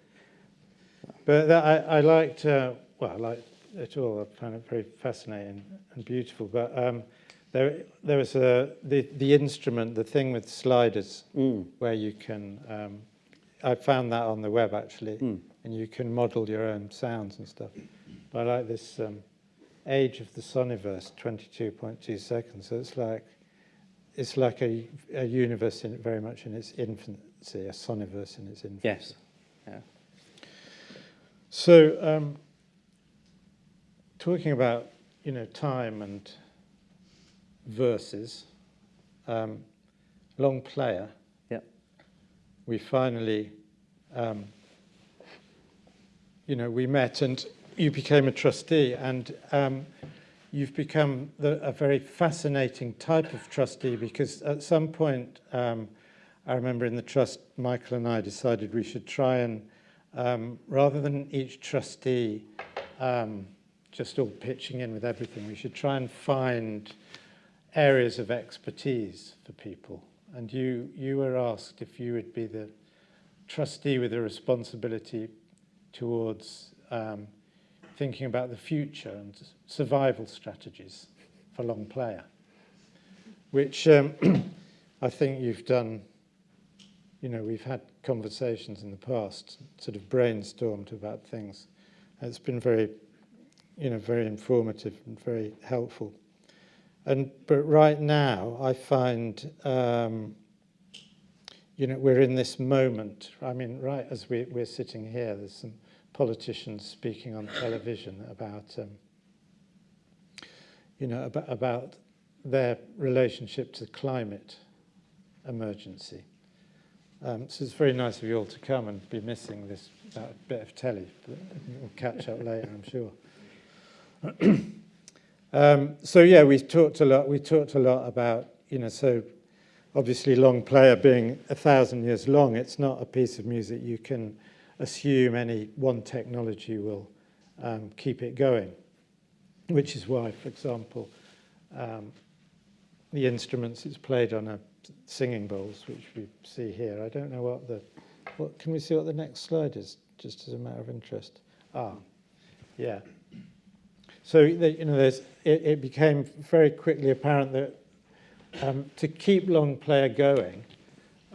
But that, I, I liked, uh, well, I liked it all. I found it very fascinating and beautiful. But um, there, there was a, the, the instrument, the thing with sliders, Mm. where you can, um, I found that on the web actually, Mm. and you can model your own sounds and stuff. I like this um, age of the soniverse, 22.2 seconds. So it's like, it's like a, a universe in, very much in its infancy, a soniverse in its infancy. Yes. So, um, talking about you know time and verses, um, Longplayer. Yep. We finally, um, you know, we met and you became a trustee, and um, you've become the, a very fascinating type of trustee because at some point, um, I remember in the trust, Michael and I decided we should try and um, rather than each trustee um, just all pitching in with everything, we should try and find areas of expertise for people. And you, you were asked if you would be the trustee with a responsibility towards um, thinking about the future and survival strategies for Longplayer, which um, I think you've done you know, we've had conversations in the past, sort of brainstormed about things. It's been very, you know, very informative and very helpful. And but right now, I find, um, you know, we're in this moment. I mean, right as we, we're sitting here, there's some politicians speaking on television about, um, you know, about, about their relationship to climate emergency. Um, so it's very nice of you all to come and be missing this that bit of telly. We'll catch up later, I'm sure. um, so yeah, we talked a lot. We talked a lot about you know. So obviously, Longplayer being a thousand years long, it's not a piece of music you can assume any one technology will um, keep it going. Which is why, for example, um, the instruments it's played on are singing bowls, which we see here. I don't know what the, what, can we see what the next slide is, just as a matter of interest? Ah, yeah. So, the, you know, there's, it, it became very quickly apparent that um, to keep Longplayer going,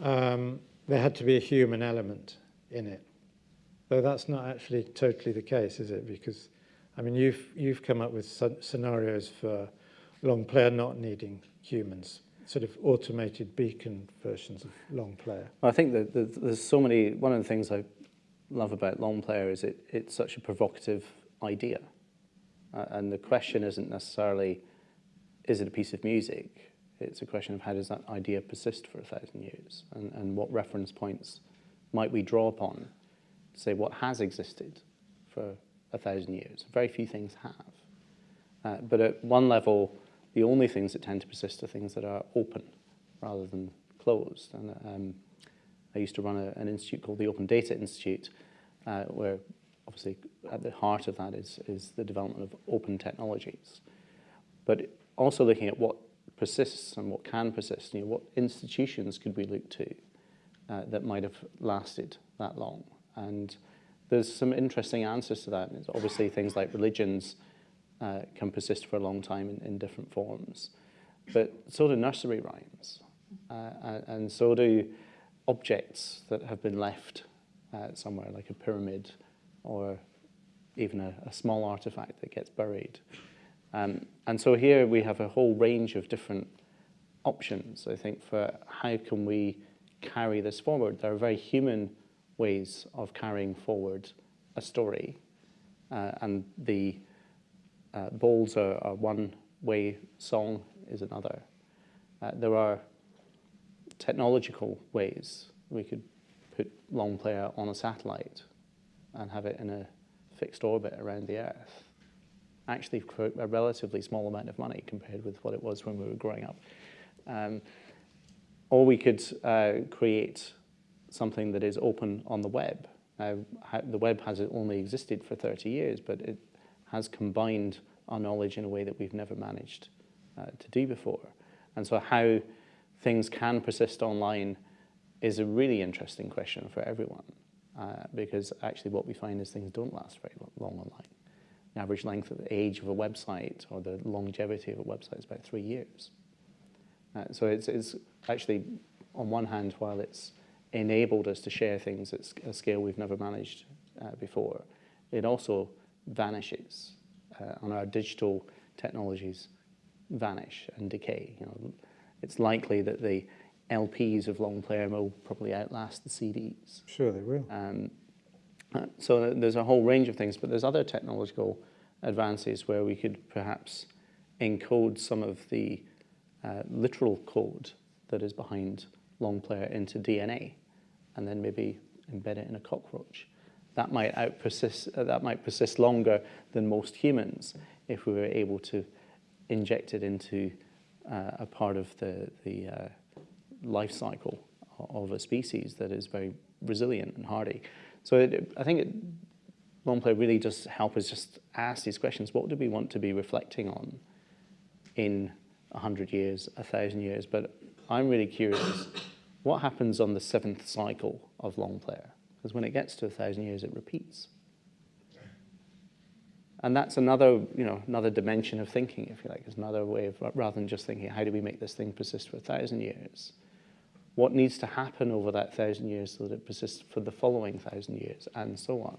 um, there had to be a human element in it. Though that's not actually totally the case, is it? Because, I mean, you've, you've come up with scenarios for Longplayer not needing humans, sort of automated beacon versions of Longplayer. I think that there's so many. One of the things I love about Longplayer is it it's such a provocative idea, uh, and the question isn't necessarily is it a piece of music. It's a question of how does that idea persist for a thousand years, and and what reference points might we draw upon say what has existed for a thousand years. Very few things have, uh, but at one level. The only things that tend to persist are things that are open rather than closed. And um, I used to run a, an institute called the Open Data Institute, uh, where obviously at the heart of that is, is the development of open technologies. But also looking at what persists and what can persist. You know, what institutions could we look to uh, that might have lasted that long? And there's some interesting answers to that. It's obviously things like religions uh, can persist for a long time in, in different forms. But so do nursery rhymes, uh, and, so do objects that have been left uh, somewhere, like a pyramid or even a, a small artifact that gets buried. Um, and so here we have a whole range of different options, I think, for how can we carry this forward. There are very human ways of carrying forward a story, uh, and the uh, bowls are, are one way, song is another. Uh, there are technological ways. We could put Longplayer on a satellite and have it in a fixed orbit around the Earth. Actually, for a relatively small amount of money compared with what it was when we were growing up. Um, or we could uh, create something that is open on the web. Now, the web has only existed for 30 years, but it has combined our knowledge in a way that we've never managed uh, to do before. And so how things can persist online is a really interesting question for everyone, uh, because actually what we find is things don't last very long online. The average length of the age of a website or the longevity of a website is about three years. Uh, so it's, it's actually, on one hand, while it's enabled us to share things at a scale we've never managed uh, before, it also vanishes. Uh, on our digital technologies vanish and decay. You know, it's likely that the LPs of Longplayer will probably outlast the CDs. Sure, they will. Um, uh, so there's a whole range of things, but there's other technological advances where we could perhaps encode some of the uh, literal code that is behind Longplayer into DNA and then maybe embed it in a cockroach. That might persist, uh, that might persist longer than most humans if we were able to inject it into uh, a part of the, the uh, life cycle of a species that is very resilient and hardy. So it, I think it, long play really does help us just ask these questions. What do we want to be reflecting on in 100 years, 1,000 years? But I'm really curious, what happens on the seventh cycle of Longplayer? Because when it gets to a 1,000 years, it repeats. And that's another, you know, another dimension of thinking, if you like. It's another way of, rather than just thinking, how do we make this thing persist for a thousand years? What needs to happen over that thousand years so that it persists for the following thousand years, and so on?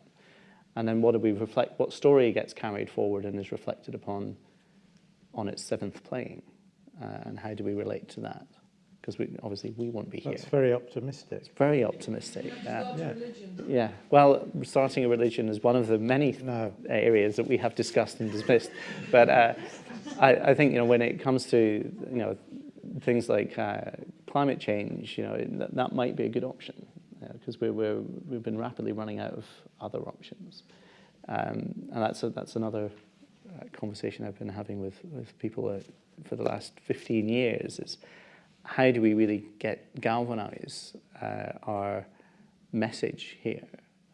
And then what do we reflect, what story gets carried forward and is reflected upon on its seventh playing? Uh, and how do we relate to that? Because we, obviously we won't be here. That's very optimistic. It's very optimistic. Yeah. Yeah. yeah. Well, starting a religion is one of the many No. areas that we have discussed and dismissed. but uh, I, I think you know when it comes to you know things like uh, climate change, you know that, that might be a good option because we're, we're we've been rapidly running out of other options, um, and that's a, that's another uh, conversation I've been having with with people uh, for the last 15 years is how do we really get galvanize uh, our message here?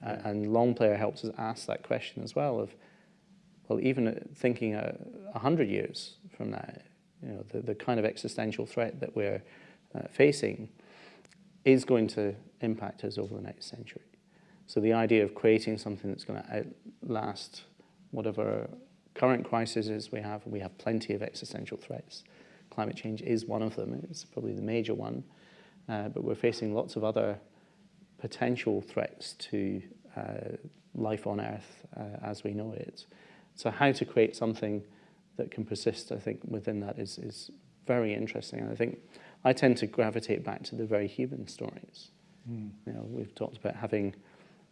Uh, and Longplayer helps us ask that question as well of, well, even thinking a uh, hundred years from now, you know, the, the kind of existential threat that we're uh, facing is going to impact us over the next century. So the idea of creating something that's going to outlast whatever current crises we have, we have plenty of existential threats climate change is one of them. It's probably the major one. Uh, but we're facing lots of other potential threats to uh, life on Earth uh, as we know it. So how to create something that can persist, I think, within that is, is very interesting. And I think I tend to gravitate back to the very human stories. Mm. You know, we've talked about having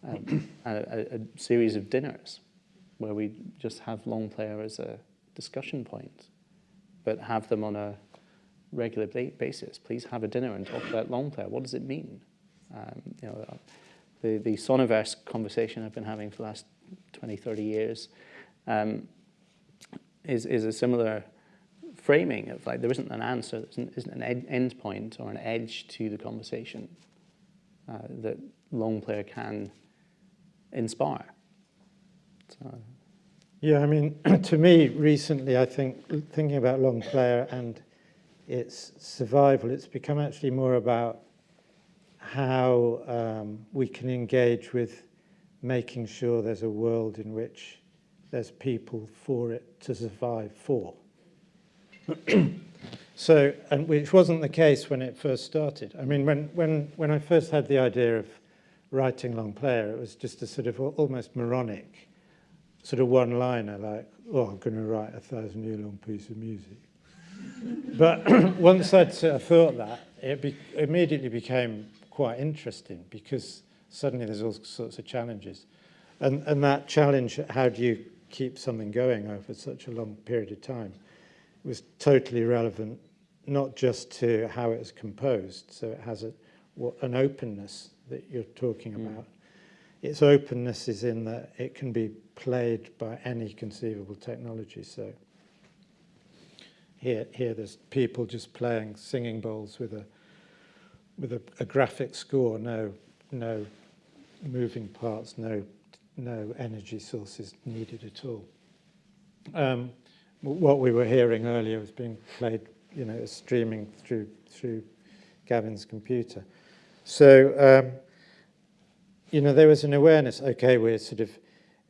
um, a, a, a series of dinners where we just have Longplayer as a discussion point but have them on a regular basis. Please have a dinner and talk about Longplayer. What does it mean? Um, you know, the, the Soniverse conversation I've been having for the last 20, 30 years um, is, is a similar framing of like there isn't an answer, there isn't, isn't an ed end point or an edge to the conversation uh, that Longplayer can inspire. So, yeah, I mean, to me, recently, I think, thinking about Longplayer and its survival, it's become actually more about how um, we can engage with making sure there's a world in which there's people for it to survive for. so, and which wasn't the case when it first started. I mean, when, when, when I first had the idea of writing Longplayer, it was just a sort of almost moronic sort of one-liner like, oh, I'm going to write a thousand-year-long piece of music. but once I'd sort of thought that, it be immediately became quite interesting because suddenly there's all sorts of challenges. And, and that challenge, how do you keep something going over such a long period of time, was totally relevant not just to how it's composed, so it has a, what, an openness that you're talking Mm. about. Its openness is in that it can be played by any conceivable technology. So here, here there's people just playing singing bowls with a with a, a graphic score, no, no moving parts, no, no energy sources needed at all. Um, what we were hearing earlier was being played, you know, streaming through through Gavin's computer. So, um, you know, there was an awareness. Okay, we're sort of,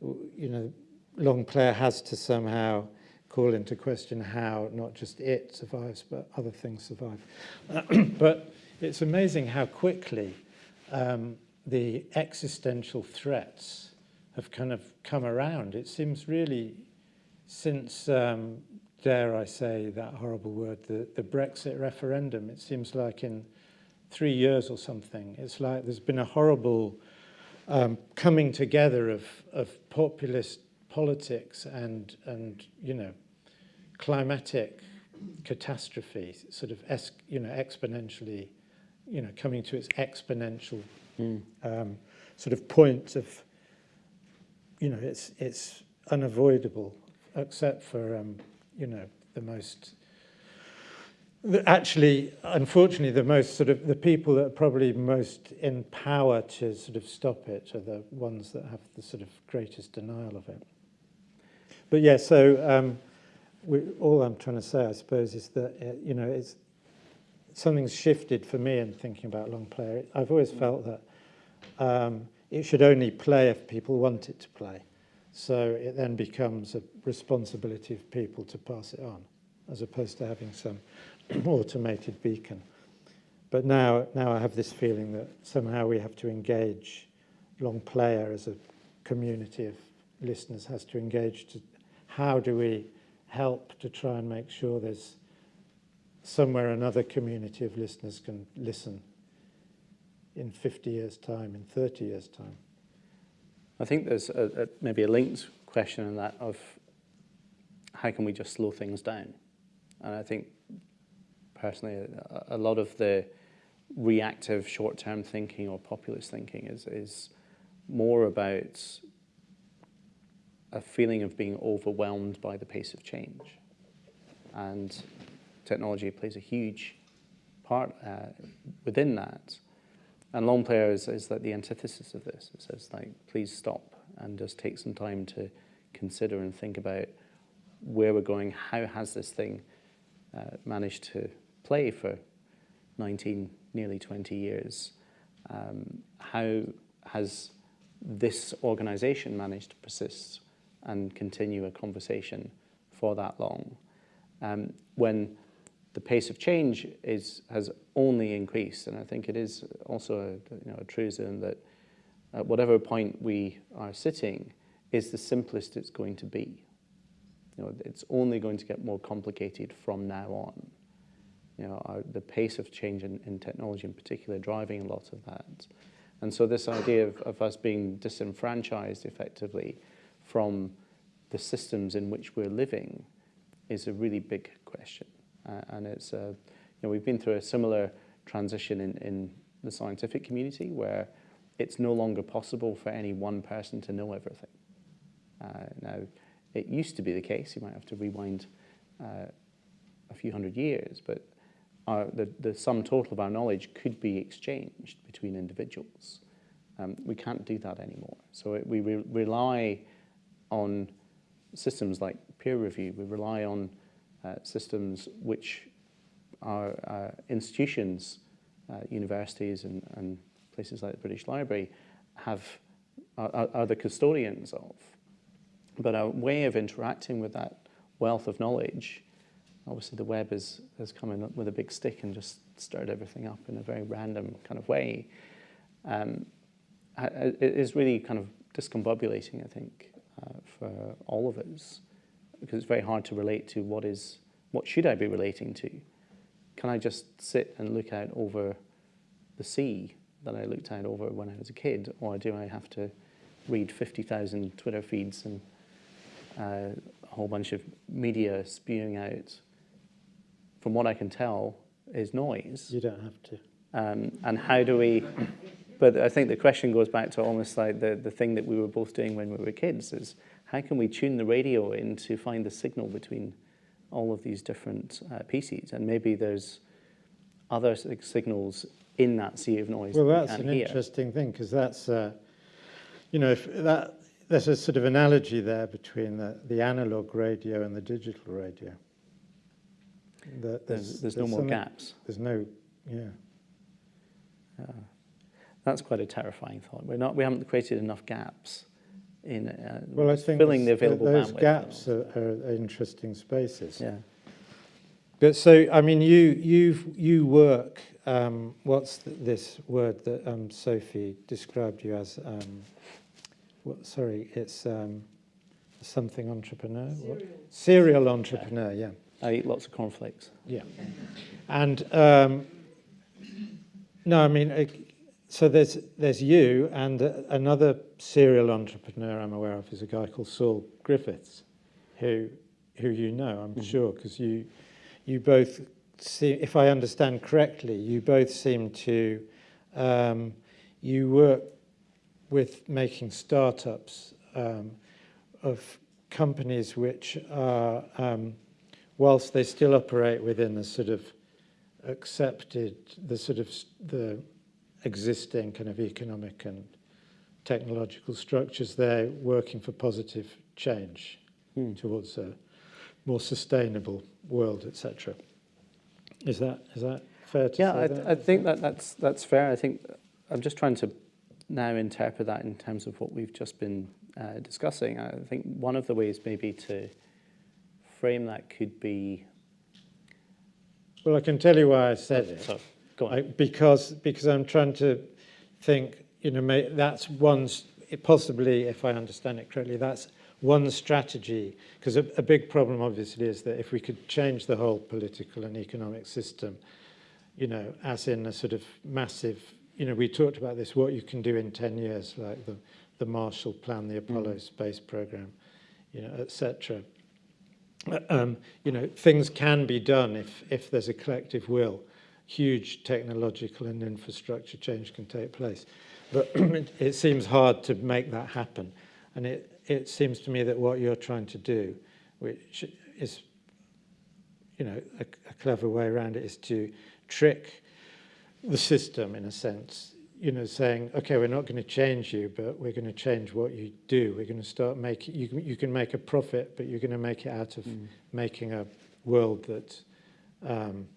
you know, Longplayer has to somehow call into question how not just it survives, but other things survive. but it's amazing how quickly um, the existential threats have kind of come around. It seems really since, um, dare I say that horrible word, the, the Brexit referendum, it seems like in three years or something, it's like there's been a horrible um, coming together of, of populist politics and, and, you know, climatic catastrophe, sort of, you know, exponentially, you know, coming to its exponential Mm. um, sort of point of, you know, it's it's unavoidable, except for um, you know the most. Actually, unfortunately, the most sort of the people that are probably most in power to sort of stop it are the ones that have the sort of greatest denial of it. But yeah, so um, we, all I'm trying to say, I suppose, is that uh, you know it's something's shifted for me in thinking about Longplayer. I've always felt that um, it should only play if people want it to play. So it then becomes a responsibility of people to pass it on, as opposed to having some automated beacon. But now, now I have this feeling that somehow we have to engage Longplayer as a community of listeners has to engage to how do we help to try and make sure there's somewhere another community of listeners can listen in 50 years' time, in 30 years' time. I think there's a, a, maybe a linked question in that of how can we just slow things down? And I think personally, a, a lot of the reactive short-term thinking or populist thinking is, is more about a feeling of being overwhelmed by the pace of change. And technology plays a huge part uh, within that. And Longplayer is, is like the antithesis of this. It says like, please stop and just take some time to consider and think about where we're going. How has this thing uh, managed to play for 19, nearly 20 years? Um, how has this organization managed to persist and continue a conversation for that long? Um, when the pace of change is, has only increased, and I think it is also a, you know, a truism that at whatever point we are sitting is the simplest it's going to be. You know, it's only going to get more complicated from now on. You know, our, the pace of change in, in technology in particular driving a lot of that. And so this idea of, of us being disenfranchised effectively from the systems in which we're living is a really big question. Uh, and it's, uh, you know, we've been through a similar transition in, in the scientific community where it's no longer possible for any one person to know everything. Uh, now, it used to be the case, you might have to rewind uh, a few hundred years, but our, the, the sum total of our knowledge could be exchanged between individuals. Um, we can't do that anymore. So it, we re rely on systems like peer review, we rely on uh, systems which our uh, institutions, uh, universities and, and places like the British Library have, are, are the custodians of. But our way of interacting with that wealth of knowledge, obviously the web is, has come in with a big stick and just stirred everything up in a very random kind of way. Um, it is really kind of discombobulating, I think, uh, for all of us, because it's very hard to relate to what is, what should I be relating to? Can I just sit and look out over the sea that I looked out over when I was a kid, or do I have to read 50,000 Twitter feeds and uh, a whole bunch of media spewing out from what I can tell, is noise. You don't have to. Um, and how do we, but I think the question goes back to almost like the, the thing that we were both doing when we were kids is how can we tune the radio in to find the signal between all of these different uh, pieces? And maybe there's other signals in that sea of noise Well, that's an hear. interesting thing because that's, uh, you know, if that there's a sort of analogy there between the, the analog radio and the digital radio. That There's, there's no more gaps. There's no, yeah. That's quite a terrifying thought. We're not, we haven't created enough gaps in uh, Well, I think filling the this- available those bandwidth. gaps are, are interesting spaces. Yeah. But so, I mean, you you you work. Um, what's th this word that um, Sophie described you as? Um, what, sorry, it's um, something entrepreneur. What? Serial entrepreneur. Yeah, I eat lots of cornflakes. yeah. And um, no, I mean, so there's there's you and uh, another serial entrepreneur I'm aware of is a guy called Saul Griffiths, who who you know, I'm sure, because you you both see, if I understand correctly, you both seem to um, you work with making startups um, of companies which are, um, whilst they still operate within the sort of accepted, the sort of the existing kind of economic and technological structures, they're working for positive change Hmm. towards a more sustainable world, etc. Is that is that fair to Yeah, say I, that? I think that that's that's fair. I think I'm just trying to now interpret that in terms of what we've just been uh, discussing. I think one of the ways maybe to frame that could be. well, I can tell you why I said oh, it. So go on. I, because because I'm trying to think, you know, may, that's one, possibly, if I understand it correctly, that's one strategy. Because a, a big problem, obviously, is that if we could change the whole political and economic system, you know, as in a sort of massive, you know, we talked about this, what you can do in 10 years, like the, the Marshall Plan, the hmm. Apollo space program, you know, etc. Um, you know, things can be done if, if there's a collective will huge technological and infrastructure change can take place. But it, it seems hard to make that happen. And it, it seems to me that what you're trying to do, which is, you know, a, a clever way around it, is to trick the system in a sense. You know, saying, okay, we're not going to change you, but we're going to change what you do. We're going to start making, you can, you can make a profit, but you're going to make it out of making a world that um,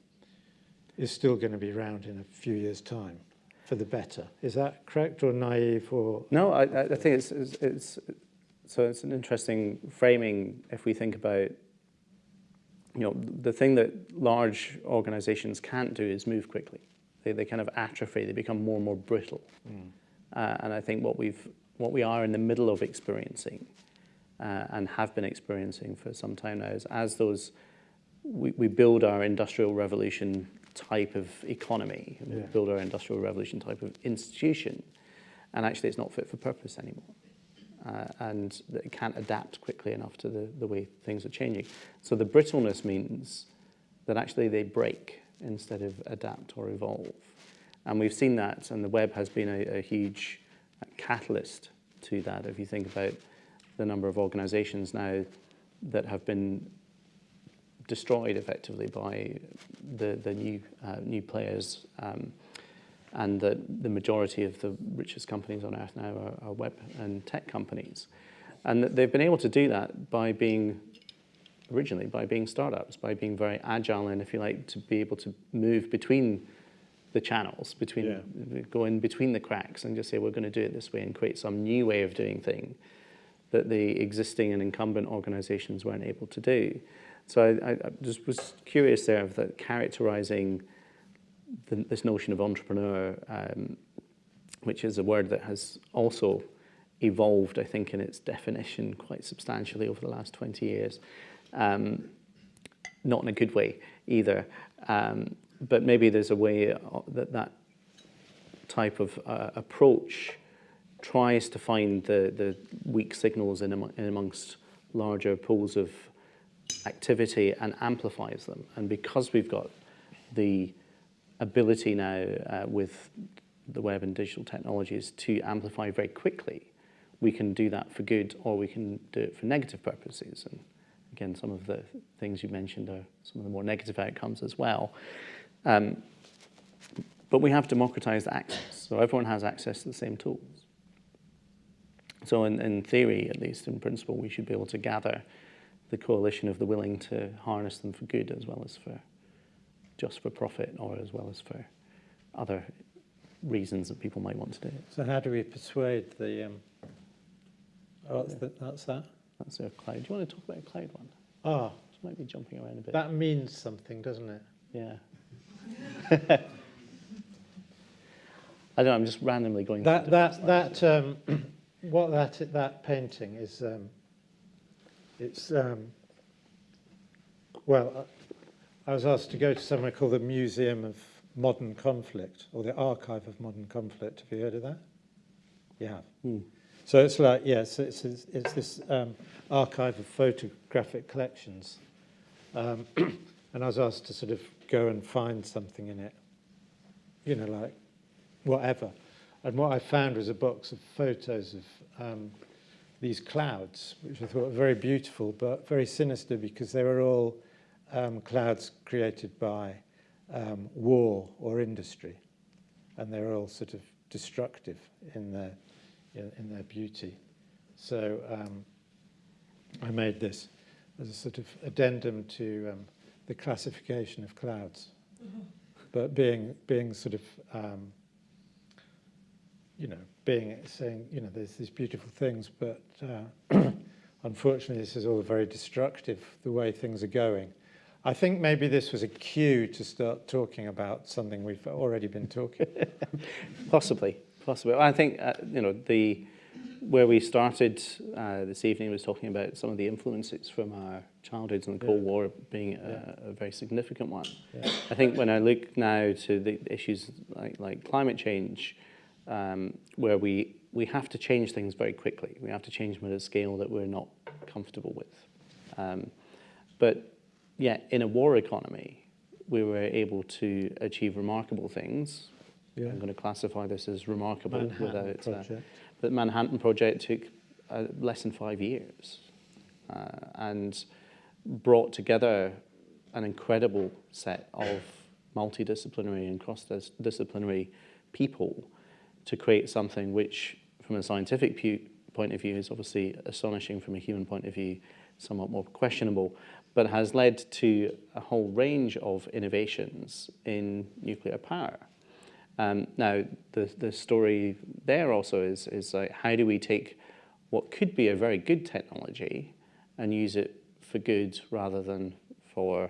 is still going to be around in a few years' time for the better. Is that correct or naive or? No, I, I I think it's, it's, it's so it's an interesting framing if we think about you know the thing that large organizations can't do is move quickly. They, they kind of atrophy. They become more and more brittle. Uh, and I think what we've what we are in the middle of experiencing uh, and have been experiencing for some time now is as those we, we build our industrial revolution type of economy, we build our industrial revolution type of institution, and actually it's not fit for purpose anymore. Uh, and it can't adapt quickly enough to the, the way things are changing. So the brittleness means that actually they break instead of adapt or evolve. And we've seen that, and the web has been a, a huge catalyst to that. If you think about the number of organizations now that have been destroyed effectively by the, the new, uh, new players, um, and that the majority of the richest companies on earth now are, are web and tech companies. And they've been able to do that by being, originally, by being startups, by being very agile and, if you like, to be able to move between the channels, between go in between the cracks and just say, we're going to do it this way and create some new way of doing thing that the existing and incumbent organizations weren't able to do. So I, I I just was curious there of that characterizing the, this notion of entrepreneur, um, which is a word that has also evolved, I think, in its definition quite substantially over the last 20 years. Um, not in a good way either. Um, but maybe there's a way uh, that that type of uh, approach tries to find the, the weak signals in, amo- in amongst larger pools of activity and amplifies them. And because we've got the ability now uh, with the web and digital technologies to amplify very quickly, we can do that for good or we can do it for negative purposes. And again, some of the things you mentioned are some of the more negative outcomes as well. Um, but we have democratized access, so everyone has access to the same tools. So in, in theory, at least in principle, we should be able to gather the coalition of the willing to harness them for good as well as for just for profit or as well as for other reasons that people might want to do it. So how do we persuade the, um, oh, that's, the, that's that? That's a cloud. Do you want to talk about a cloud one? Ah, Just might be jumping around a bit. that means something, doesn't it? yeah. I don't know, I'm just randomly going That, that, that, um, what that, that painting is, um, it's, um, well, I was asked to go to somewhere called the Museum of Modern Conflict, or the Archive of Modern Conflict. Have you heard of that? You have. So it's like, yes, it's, it's, it's this um, archive of photographic collections. Um, and I was asked to sort of go and find something in it, you know, like whatever. And what I found was a box of photos of um, these clouds, which I thought were very beautiful, but very sinister because they were all um, clouds created by um, war or industry. And they were all sort of destructive in their, in, in their beauty. So um, I made this as a sort of addendum to um, the classification of clouds. But being, being sort of um, you know, being saying, you know, there's these beautiful things, but uh, unfortunately, this is all very destructive, the way things are going. I think maybe this was a cue to start talking about something we've already been talking. Possibly, possibly. I think uh, you know the where we started uh, this evening was talking about some of the influences from our childhoods and the Cold Yeah. War being a, a very significant one. Yeah. I think when I look now to the issues like like climate change, um, where we we have to change things very quickly. We have to change them at a scale that we're not comfortable with. Um, but yet, in a war economy, we were able to achieve remarkable things. Yeah. I'm going to classify this as remarkable Manhattan without. Uh, Manhattan Project took uh, less than five years uh, and brought together an incredible set of multidisciplinary and cross-disciplinary people to create something which, from a scientific pu- point of view, is obviously astonishing, from a human point of view, somewhat more questionable, but has led to a whole range of innovations in nuclear power. Um, now, the, the story there also is, is like, how do we take what could be a very good technology and use it for good rather than for,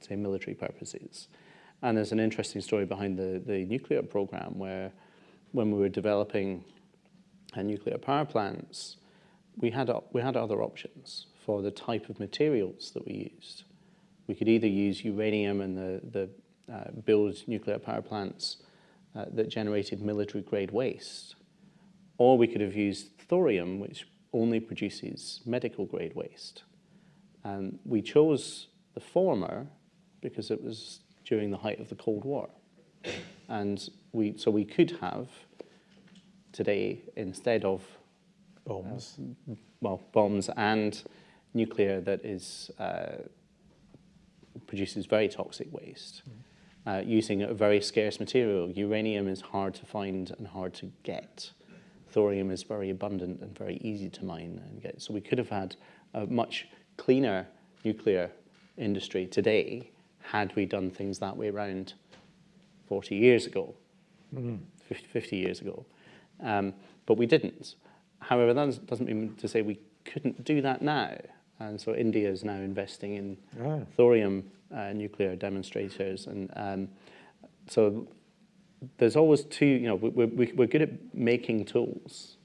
say, military purposes? And there's an interesting story behind the, the nuclear program where when we were developing nuclear power plants, we had, we had other options for the type of materials that we used. We could either use uranium and the, the uh, build nuclear power plants uh, that generated military grade waste, or we could have used thorium, which only produces medical grade waste. And we chose the former because it was during the height of the Cold War. And we, so we could have today, instead of Bombs. well, bombs and nuclear that is uh, produces very toxic waste. Uh, using a very scarce material, uranium is hard to find and hard to get. Thorium is very abundant and very easy to mine and get. So we could have had a much cleaner nuclear industry today had we done things that way around 40 years ago, 50, 50 years ago. Um, but we didn't. However, that doesn't- doesn't mean to say we couldn't do that now. And so India is now investing in Ah. thorium uh, nuclear demonstrators. And um, so there's always two, you know, we- we- we're good at making tools.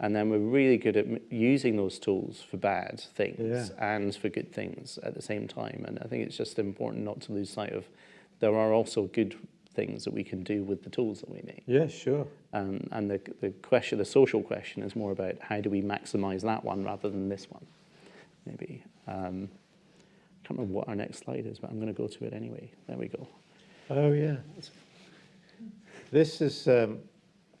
And then we're really good at using those tools for bad things Yeah. and for good things at the same time. And I think it's just important not to lose sight of there are also good things that we can do with the tools that we make. Yeah, sure. Um, and the, the question, the social question is more about how do we maximize that one rather than this one, maybe. Um, can't remember what our next slide is, but I'm going to go to it anyway. There we go. Oh, yeah. This is um,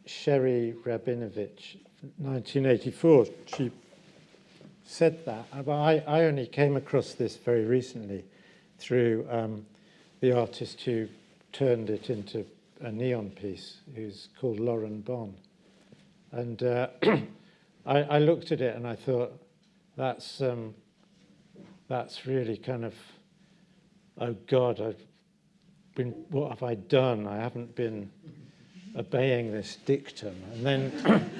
Sherrie Rabinowitz, 1984. She said that, I, I only came across this very recently through um, the artist who turned it into a neon piece, who's called Lauren Bon. And uh, I, I looked at it and I thought, that's, um, that's really kind of, oh God, I've been, what have I done? I haven't been obeying this dictum. And then,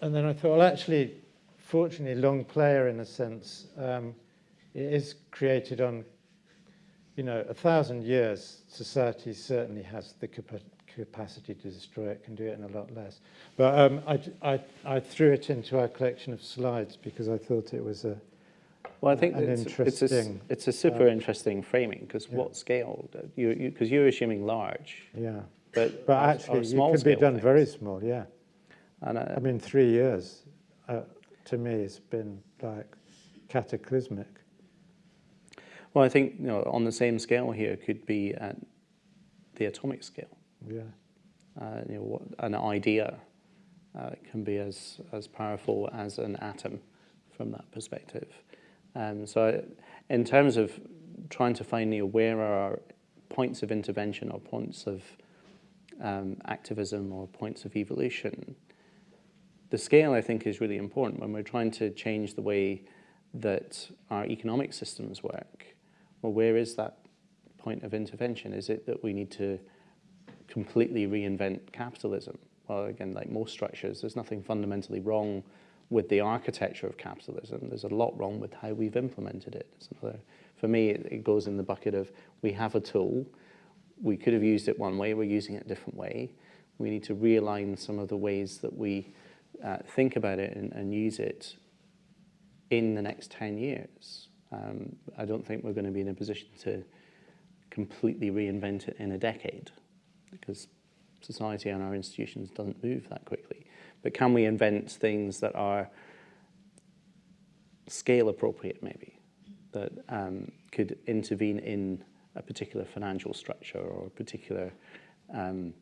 and then I thought, well, actually, fortunately, Longplayer in a sense, um, it is created on, you know, a thousand years. Society certainly has the capacity to destroy it, can do it in a lot less. But um, I, I, I threw it into our collection of slides because I thought it was a, Well, I think it's, it's, a, it's a super uh, interesting framing because yeah. what scale? You because you, are assuming large, yeah. but But our- our actually, it small could be done things. very small, yeah. And uh, I mean, three years, uh, to me, has been like cataclysmic. well, I think you know on the same scale here could be at the atomic scale. Yeah, Uh, you know, what, an idea uh, can be as as powerful as an atom from that perspective. Um, so, in terms of trying to find you know, where are our points of intervention or points of um, activism or points of evolution, the scale I think is really important when we're trying to change the way that our economic systems work. Well, where is that point of intervention? Is it that we need to completely reinvent capitalism? Well, again, like most structures, there's nothing fundamentally wrong with the architecture of capitalism. There's a lot wrong with how we've implemented it. Another, for me, it, it goes in the bucket of we have a tool, we could have used it one way, we're using it a different way. We need to realign some of the ways that we uh, think about it and, and use it in the next 10 years. Um, I don't think we're going to be in a position to completely reinvent it in a decade because society and our institutions doesn't move that quickly. But can we invent things that are scale appropriate maybe, that um, could intervene in a particular financial structure or a particular um,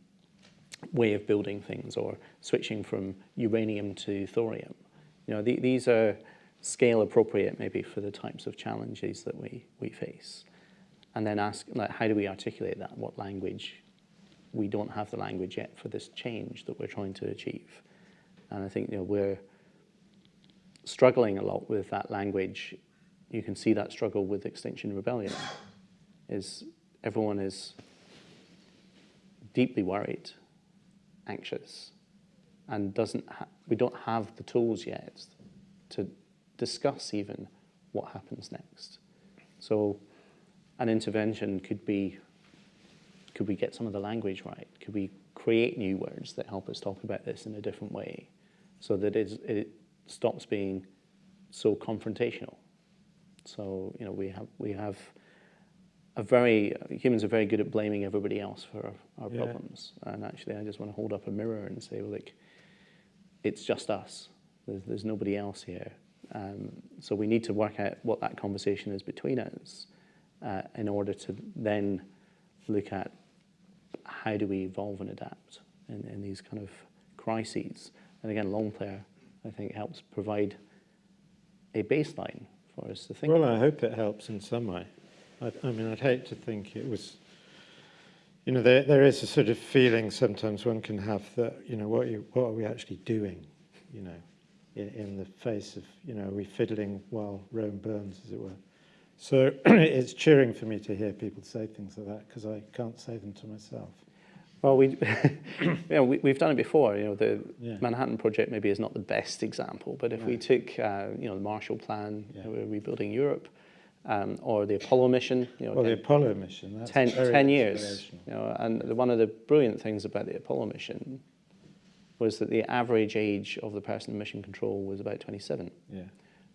way of building things or switching from uranium to thorium. You know, the, these are scale appropriate maybe for the types of challenges that we, we face. And then ask, like, how do we articulate that? What language? We don't have the language yet for this change that we're trying to achieve. And I think, you know, we're struggling a lot with that language. You can see that struggle with Extinction Rebellion. Is everyone is deeply worried, anxious, and doesn't we don't have the tools yet to discuss even what happens next. So an intervention could be could we get some of the language right? Could we create new words that help us talk about this in a different way so that it, it stops being so confrontational? So, you know, we have, we have a very, humans are very good at blaming everybody else for our, our Yeah. problems. And actually, I just want to hold up a mirror and say, well, like, it's just us. There's, there's nobody else here. Um, so we need to work out what that conversation is between us uh, in order to then look at how do we evolve and adapt in, in these kind of crises. And again, Longplayer, I think, helps provide a baseline for us to think well, about. I hope it helps in some way. I, I mean, I'd hate to think it was, you know, there, there is a sort of feeling sometimes one can have that, you know, what, you, what are we actually doing, you know, in, in the face of, you know, are we fiddling while Rome burns, as it were. So it's cheering for me to hear people say things like that because I can't say them to myself. Well, we, you know, we, we've done it before. You know, the Yeah. Manhattan Project maybe is not the best example, but if we took, uh, you know, the Marshall Plan, Yeah. we're rebuilding Europe, um, or the Apollo mission, you know, Well, the Apollo mission, that's 10, very 10 years. You know, and the- one of the brilliant things about the Apollo mission was that the average age of the person in mission control was about 27, Yeah,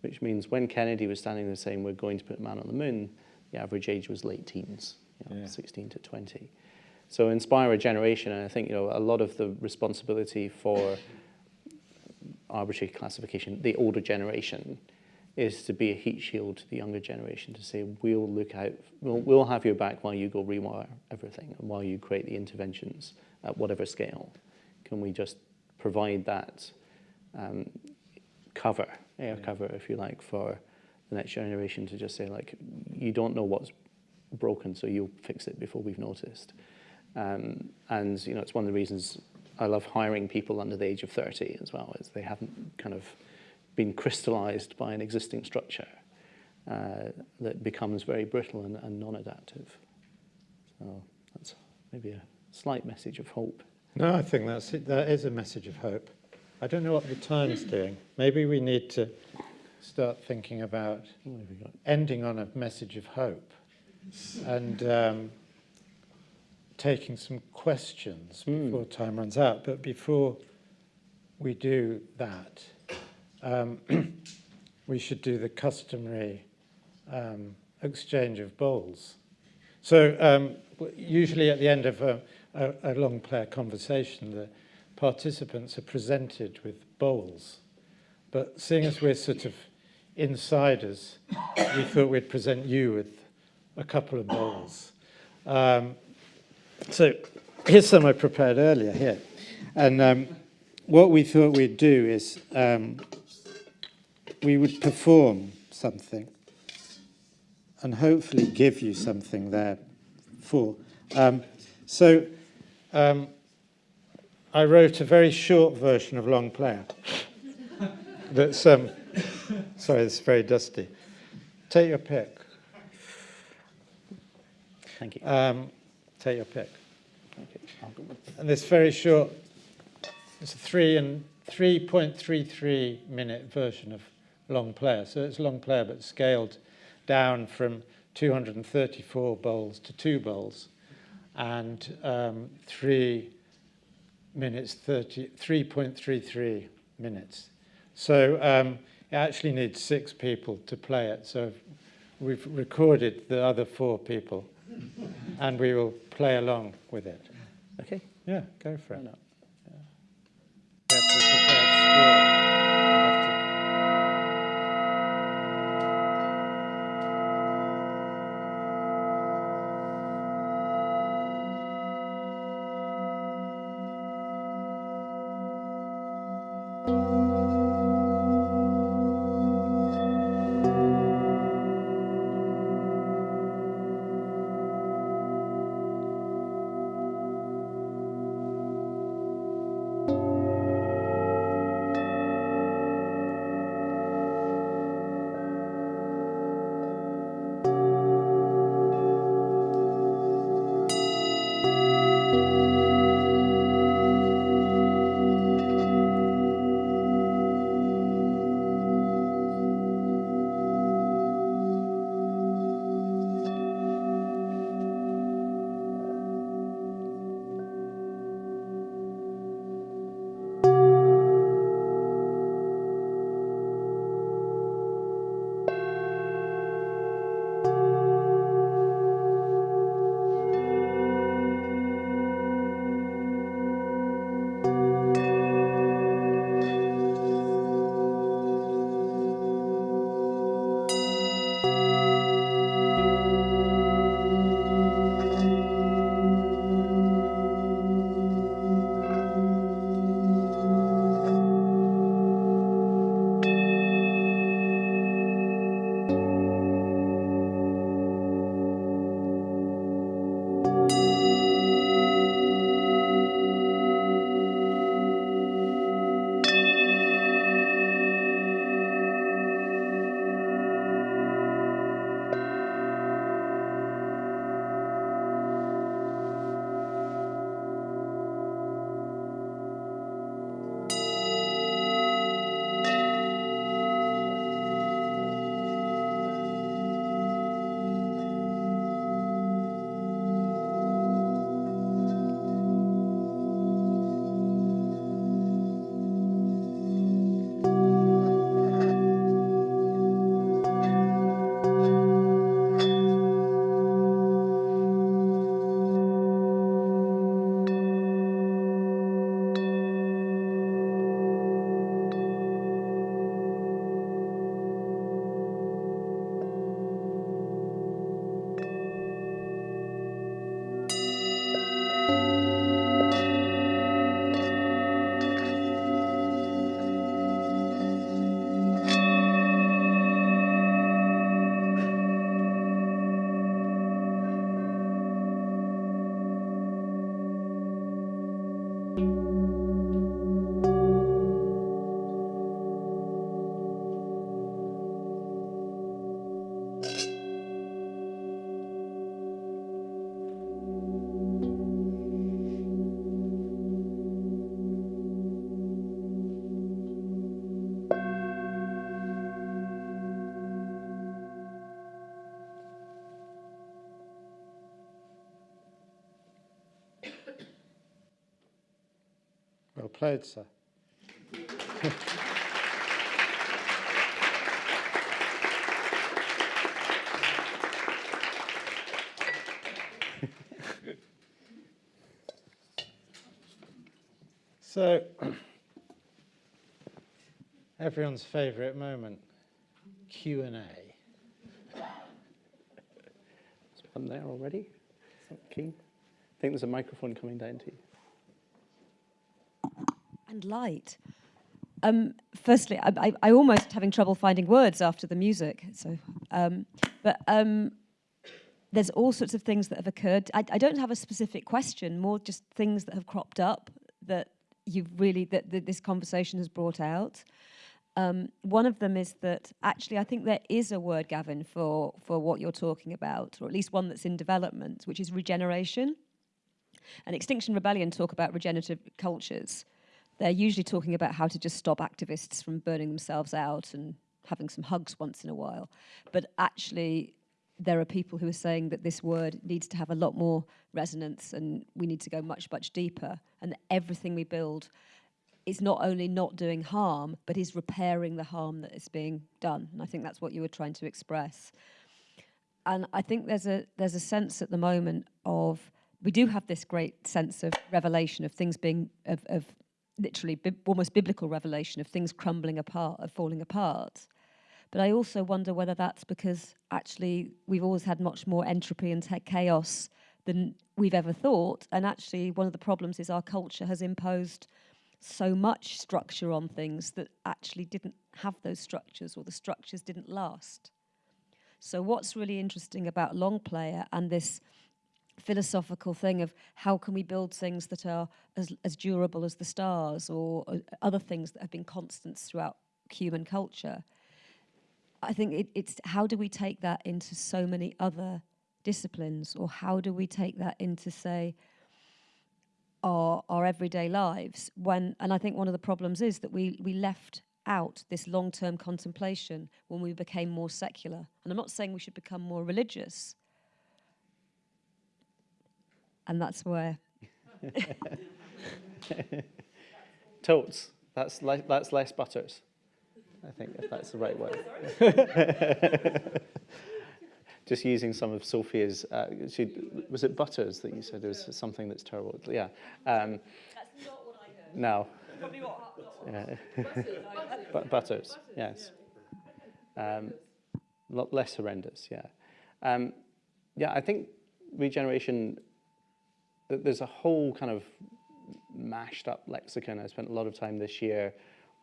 which means when Kennedy was standing there saying we're going to put a man on the moon, the average age was late teens, you know, Yeah. 16 to 20. So inspire a generation, and I think you know a lot of the responsibility for arbitrary classification, the older generation, is to be a heat shield to the younger generation to say we'll look out, we'll, we'll have your back while you go rewire everything and while you create the interventions at whatever scale. Can we just provide that um, cover, air Yeah. cover, if you like, for the next generation to just say like, you don't know what's broken, so you'll fix it before we've noticed. Um, and you know, it's one of the reasons I love hiring people under the age of 30 as well, is they haven't kind of been crystallized by an existing structure uh, that becomes very brittle and, and non-adaptive. So that's maybe a slight message of hope. No, I think that's it. That is a message of hope. I don't know what the Times doing. Maybe we need to start thinking about What have we got? ending on a message of hope and um, taking some questions Hmm. before time runs out. But before we do that, um, we should do the customary um, exchange of bowls. So um, usually at the end of a, a, a Longplayer conversation, the participants are presented with bowls. But seeing as we're sort of insiders, we thought we'd present you with a couple of bowls. Um, so here's some I prepared earlier here. And um, what we thought we'd do is um, we would perform something and hopefully give you something there for. Um, so um, I wrote a very short version of Longplayer. That's um, sorry, it's very dusty. Take your pick. Thank you. Um, take your pick. Okay, I'll go with And this very short, it's a three and 3.33 minute version of Longplayer. So it's Longplayer, but scaled down from 234 bowls to two bowls, and um, three minutes 30, 3.33 minutes. So um, it actually needs six people to play it. So we've recorded the other four people, and we will play along with it. Okay, Yeah, go for why it. not? Sir. so, everyone's favourite moment, Q&A. Is one there already? I think there's a microphone coming down to you. And light. Um, firstly, I, I, I almost having trouble finding words after the music. So, um, but um, there's all sorts of things that have occurred. I, I don't have a specific question, more just things that have cropped up that you've really that, that this conversation has brought out. Um, one of them is that actually I think there is a word, Gavin, for for what you're talking about, or at least one that's in development, which is regeneration. And Extinction Rebellion talk about regenerative cultures they're usually talking about how to just stop activists from burning themselves out and having some hugs once in a while. But actually, there are people who are saying that this word needs to have a lot more resonance and we need to go much, much deeper. And everything we build is not only not doing harm, but is repairing the harm that is being done. And I think that's what you were trying to express. And I think there's a there's a sense at the moment of we do have this great sense of revelation of things being of, of literally bi almost biblical revelation of things crumbling apart, of falling apart. But I also wonder whether that's because actually we've always had much more entropy and chaos than we've ever thought. And actually, one of the problems is our culture has imposed so much structure on things that actually didn't have those structures or the structures didn't last. So, what's really interesting about Longplayer and this philosophical thing of how can we build things that are as, as durable as the stars or uh, other things that have been constants throughout human culture. I think it, it's how do we take that into so many other disciplines or how do we take that into say our, our everyday lives when and I think one of the problems is that we we left out this long-term contemplation when we became more secular and I'm not saying we should become more religious and that's where Totes. That's, that's less butters. I think if that's the right word. Just using some of Sophia's, uh, she, was it butters that you said there was something that's terrible? Yeah. Um, that's not what I heard. no. Yeah. But butters, yes. Um, lot less horrendous, yeah. Um, yeah, I think regeneration there's a whole kind of mashed up lexicon. I spent a lot of time this year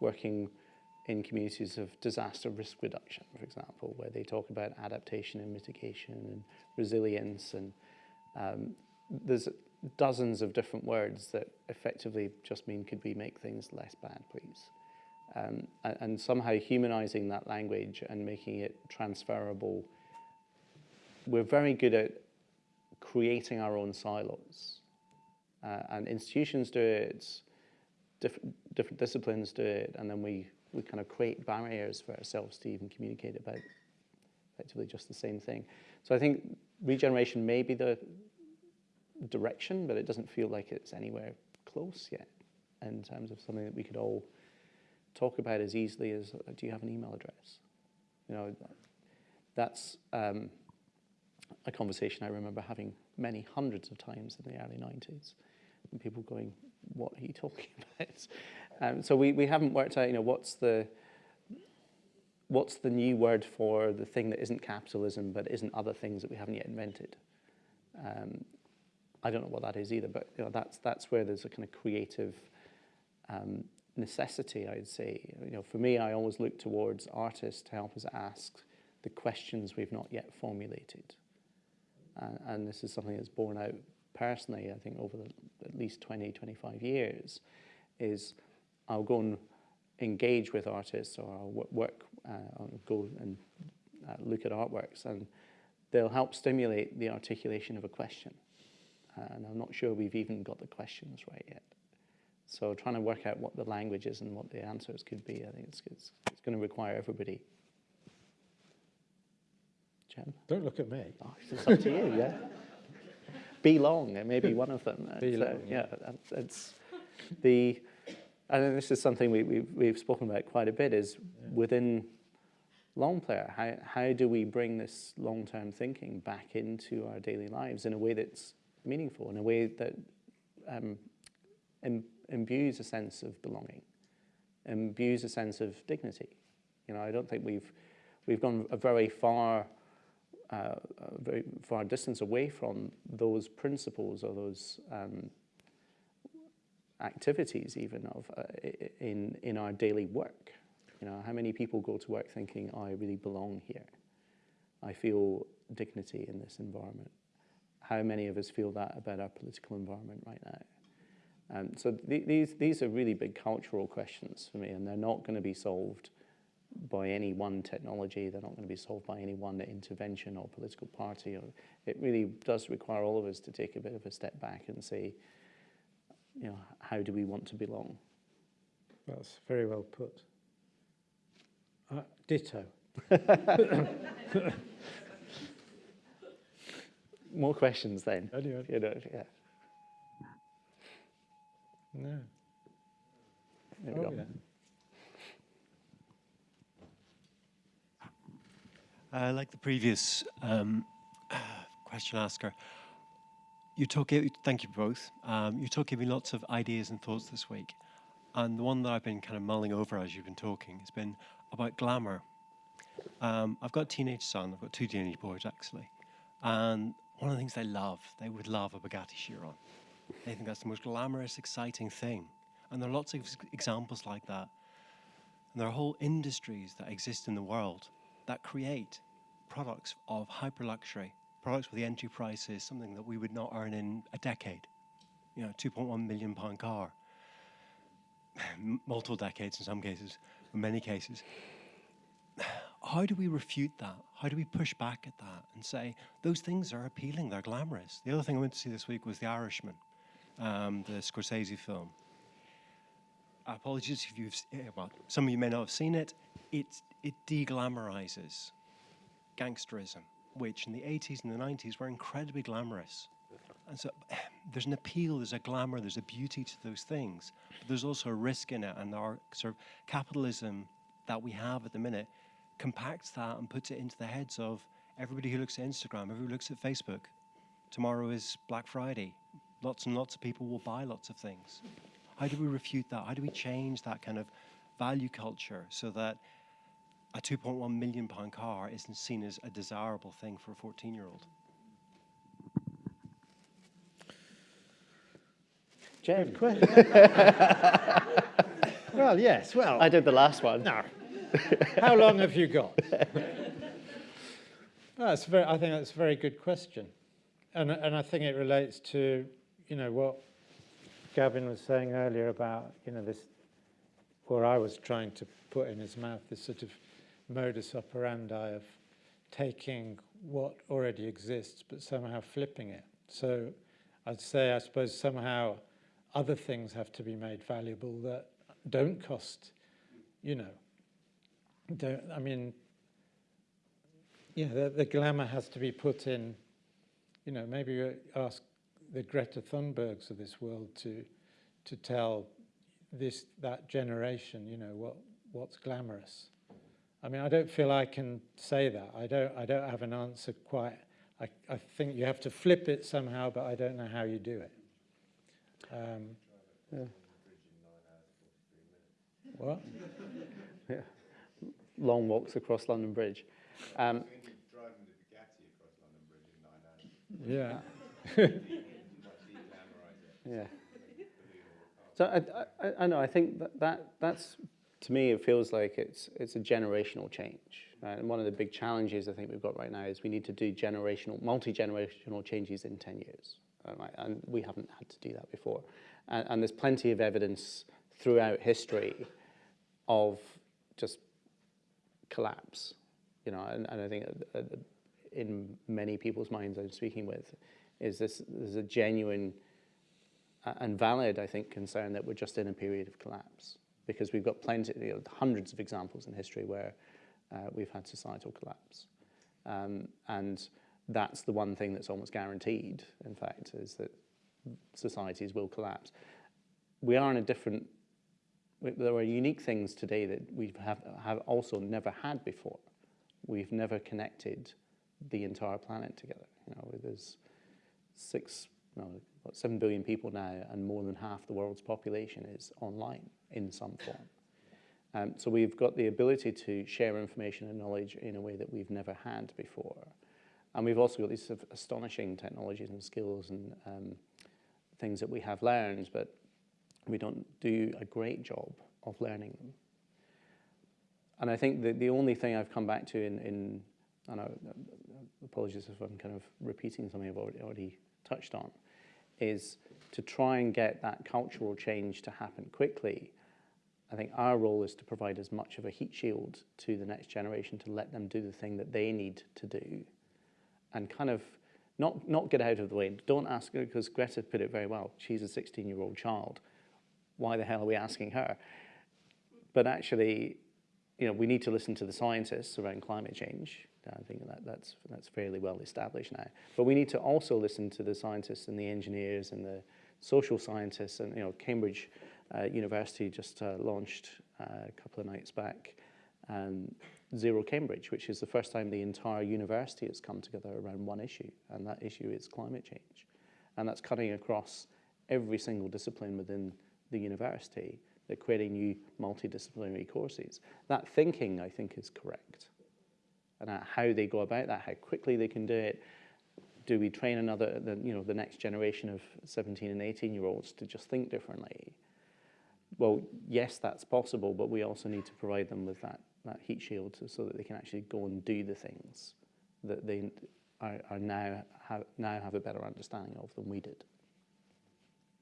working in communities of disaster risk reduction, for example, where they talk about adaptation and mitigation and resilience. And um, there's dozens of different words that effectively just mean could we make things less bad, please? Um, and, and somehow humanizing that language and making it transferable. We're very good at creating our own silos. Uh, and institutions do it, different, different disciplines do it, and then we, we kind of create barriers for ourselves to even communicate about effectively just the same thing. So I think regeneration may be the direction, but it doesn't feel like it's anywhere close yet in terms of something that we could all talk about as easily as, uh, do you have an email address? You know, that's um, a conversation I remember having many hundreds of times in the early 90s. And people going, what are you talking about? Um, so we, we haven't worked out, you know, what's the, what's the new word for the thing that isn't capitalism but isn't other things that we haven't yet invented? Um, I don't know what that is either, but you know, that's, that's where there's a kind of creative um, necessity, I'd say. You know, for me, I always look towards artists to help us ask the questions we've not yet formulated. Uh, and this is something that's borne out personally, I think, over the, at least 20, 25 years, is I'll go and engage with artists or I'll work, uh, I'll go and uh, look at artworks and they'll help stimulate the articulation of a question. Uh, and I'm not sure we've even got the questions right yet. So trying to work out what the language is and what the answers could be, I think it's, it's, it's going to require everybody. Jem? Don't look at me. Oh, it's up to you, yeah. Be long, it may be one of them. Be So, long, yeah, it's the And this is something we, we've, we've spoken about quite a bit is within Longplayer, how, how do we bring this long-term thinking back into our daily lives in a way that's meaningful, in a way that um, im- imbues a sense of belonging, imbues a sense of dignity. You know, I don't think we've, we've gone a very far, uh, very far distance away from those principles or those um, activities even of uh, in in our daily work. You know, how many people go to work thinking, oh, "I really belong here. I feel dignity in this environment." How many of us feel that about our political environment right now? Um, so th- these these are really big cultural questions for me, and they're not going to be solved by any one technology. They're not going to be solved by any one intervention or political party. Or, it really does require all of us to take a bit of a step back and say, you know, how do we want to belong? That's very well put. Uh, ditto. More questions then. Anyway, You know, yeah. no. There we Oh, go. yeah. Uh, like the previous um, question asker, you took it, thank you both. Um, you took me lots of ideas and thoughts this week. And the one that I've been kind of mulling over as you've been talking has been about glamour. Um, I've got a teenage son, I've got two teenage boys actually. And one of the things they love, they would love a Bugatti Chiron. They think that's the most glamorous, exciting thing. And there are lots of examples like that. And there are whole industries that exist in the world that create products of hyper luxury, products where the entry price is something that we would not earn in a decade. You know, 2.1 million pound car, multiple decades in some cases, in many cases. How do we refute that? How do we push back at that and say those things are appealing, they're glamorous? The other thing I went to see this week was The Irishman, um, the Scorsese film. Apologies if you've, eh, well, some of you may not have seen it. It, it deglamorizes gangsterism, which in the 80s and the 90s were incredibly glamorous. And so there's an appeal, there's a glamour, there's a beauty to those things. But there's also a risk in it, and our sort of capitalism that we have at the minute compacts that and puts it into the heads of everybody who looks at Instagram, everybody who looks at Facebook. Tomorrow is Black Friday. Lots and lots of people will buy lots of things. How do we refute that? How do we change that kind of value culture so that a 2.1 million pound car isn't seen as a desirable thing for a 14 year old? Jem, Well, yes. Well, I did the last one. no. How long have you got? Well, that's very, I think that's a very good question, and and I think it relates to you know what Gavin was saying earlier about you know this, or I was trying to put in his mouth this sort of modus operandi of taking what already exists but somehow flipping it. So I'd say I suppose somehow other things have to be made valuable that don't cost, you know, don't, I mean, yeah, the, the glamour has to be put in, you know, maybe you ask the Greta Thunbergs of this world to, to tell this, that generation, you know, what, what's glamorous. I mean, I don't feel I can say that. I don't, I don't have an answer quite. I, I think you have to flip it somehow, but I don't know how you do it. Um, What? Long walks across London Bridge. Um, Yeah. Yeah. So I, I, I know. I think that, that that's to me it feels like it's it's a generational change. Right? And one of the big challenges I think we've got right now is we need to do generational, multi generational changes in ten years. Right? And we haven't had to do that before. And, and there's plenty of evidence throughout history of just collapse. You know, and, and I think uh, uh, in many people's minds I'm speaking with is this there's a genuine uh, and valid, I think, concern that we're just in a period of collapse because we've got plenty, you know, hundreds of examples in history where uh, we've had societal collapse. Um, and that's the one thing that's almost guaranteed, in fact, is that societies will collapse. We are in a different there are unique things today that we have, have also never had before. We've never connected the entire planet together. You know, there's six, no, seven billion people now, and more than half the world's population is online in some form. Um, so we've got the ability to share information and knowledge in a way that we've never had before. And we've also got these sort of astonishing technologies and skills and um, things that we have learned, but we don't do a great job of learning them. And I think the, the only thing I've come back to in, in and I, apologies if I'm kind of repeating something I've already, already touched on, is to try and get that cultural change to happen quickly. I think our role is to provide as much of a heat shield to the next generation to let them do the thing that they need to do and kind of not, not get out of the way. Don't ask her, because Greta put it very well. She's a 16 year old child. Why the hell are we asking her? But actually, you know, we need to listen to the scientists around climate change. I think that, that's, that's fairly well established now. But we need to also listen to the scientists and the engineers and the social scientists. And, you know, Cambridge uh, University just uh, launched uh, a couple of nights back um, Zero Cambridge, which is the first time the entire university has come together around one issue, and that issue is climate change. And that's cutting across every single discipline within the university. They're creating new multidisciplinary courses. That thinking, I think, is correct. And how they go about that, how quickly they can do it. Do we train another, the, you know, the next generation of 17 and 18 year olds to just think differently? Well, yes, that's possible, but we also need to provide them with that, that heat shield so, so that they can actually go and do the things that they are, are now, have, now have a better understanding of than we did.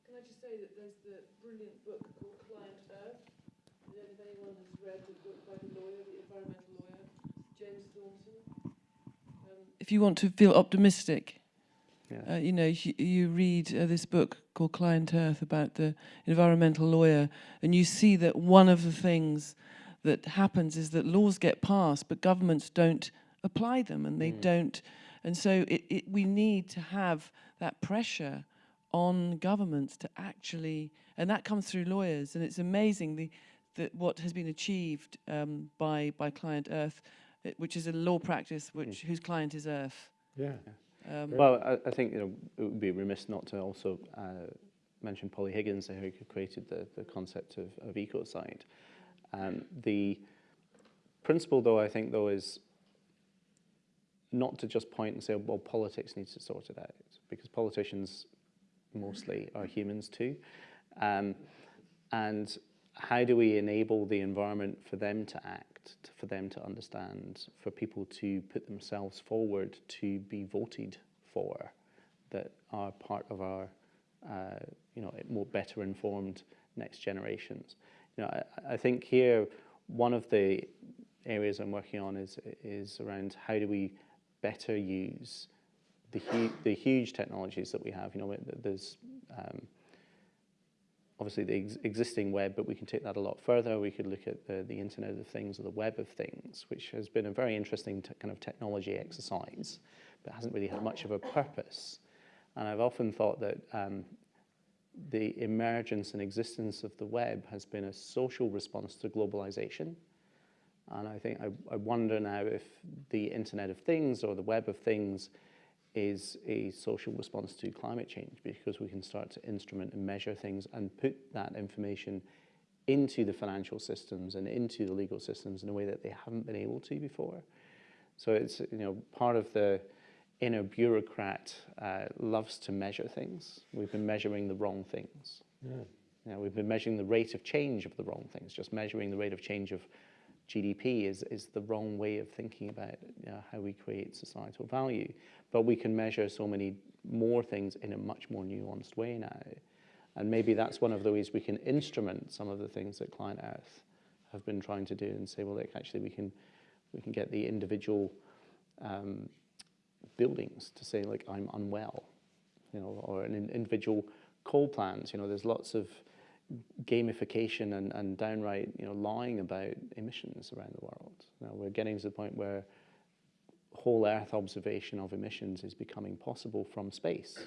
Can I just say that there's the brilliant book called Client Earth. I don't know if anyone has read the book by the lawyer, the environmental lawyer, James Thornton. Um, if you want to feel optimistic, Yeah. uh, you know, you, you read uh, this book called Client Earth about the environmental lawyer, and you see that one of the things that happens is that laws get passed, but governments don't apply them, and they Mm. don't. And so it, it, we need to have that pressure on governments to actually, and that comes through lawyers, and it's amazing the, that what has been achieved um, by by Client Earth, which is a law practice which whose client is Earth. Yeah. Um, Well, I, I think you know it would be remiss not to also uh, mention Polly Higgins, who created the, the concept of, of ecocide. Um, the principle, though, I think, though, is not to just point and say, well, politics needs to sort it out, because politicians mostly are humans too. Um, and how do we enable the environment for them to act, for them to understand, for people to put themselves forward to be voted for, that are part of our, uh, you know, more better informed next generations. You know, I, I think here one of the areas I'm working on is is around how do we better use the hu- the huge technologies that we have. You know, there's um, obviously the ex existing web, but we can take that a lot further. We could look at the, the Internet of Things or the Web of Things, which has been a very interesting kind of technology exercise, but hasn't really had much of a purpose. And I've often thought that um, the emergence and existence of the web has been a social response to globalization. And I think I, I wonder now if the Internet of Things or the Web of Things is a social response to climate change because we can start to instrument and measure things and put that information into the financial systems and into the legal systems in a way that they haven't been able to before. So it's you know part of the inner bureaucrat uh, loves to measure things. We've been measuring the wrong things. Yeah. You know, we've been measuring the rate of change of the wrong things. Just measuring the rate of change of GDP is, is the wrong way of thinking about you know, how we create societal value. But we can measure so many more things in a much more nuanced way now. And maybe that's one of the ways we can instrument some of the things that ClientEarth have been trying to do and say, well, like, actually we can, we can get the individual um, buildings to say, like, I'm unwell, you know, or an individual coal plant. You know, there's lots of gamification and, and downright, you know, lying about emissions around the world. Now we're getting to the point where whole Earth observation of emissions is becoming possible from space.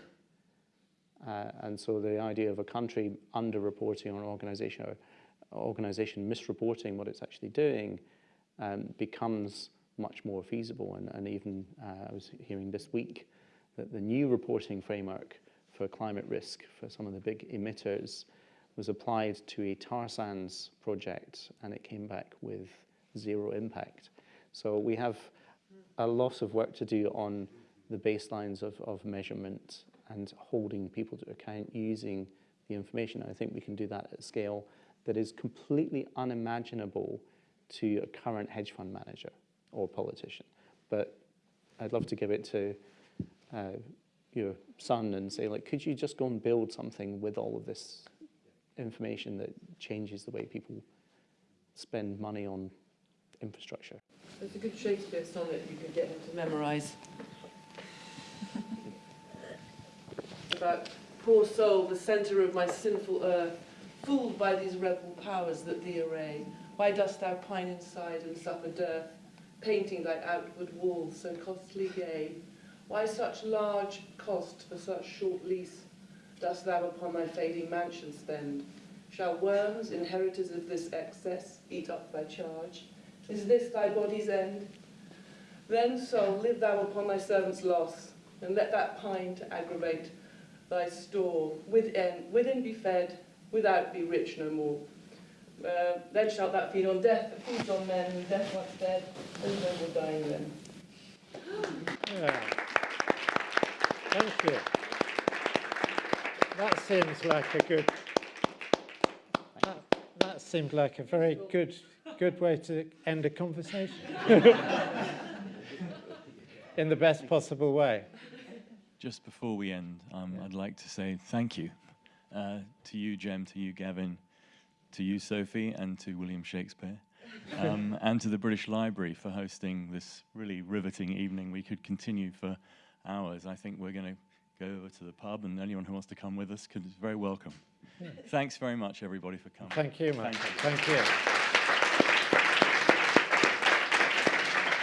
Uh, and so the idea of a country under-reporting or an organization or, organisation misreporting what it's actually doing um, becomes much more feasible. And, and even uh, I was hearing this week that the new reporting framework for climate risk for some of the big emitters was applied to a tar sands project and it came back with zero impact. So we have a lot of work to do on the baselines of, of measurement and holding people to account using the information. I think we can do that at scale that is completely unimaginable to a current hedge fund manager or politician. But I'd love to give it to uh, your son and say, like, could you just go and build something with all of this information that changes the way people spend money on infrastructure? There's a good Shakespeare sonnet you could get him to memorise. About poor soul, the centre of my sinful earth, fooled by these rebel powers that thee array. Why dost thou pine inside and suffer dearth, painting thy outward walls so costly gay? Why such large cost for such short lease dost thou upon thy fading mansion spend? Shall worms, inheritors of this excess, eat up thy charge? Is this thy body's end? Then, soul, live thou upon thy servant's loss, and let that pine to aggravate thy store. Within, within be fed, without be rich no more. Uh, then shalt thou feed on death, that feeds on men, and death once dead, and no more dying then. Yeah. Thank you. That seems like a good. That, that seemed like a very good, good way to end a conversation. In the best possible way. Just before we end, um, I'd like to say thank you uh, to you, Jem, to you, Gavin, to you, Sophie, and to William Shakespeare, um, and to the British Library for hosting this really riveting evening. We could continue for hours. I think we're going to go over to the pub, and anyone who wants to come with us could, is very welcome. Thanks very much, everybody, for coming. Thank you, Michael. Thank Thank you.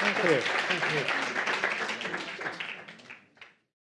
Thank you. Thank you.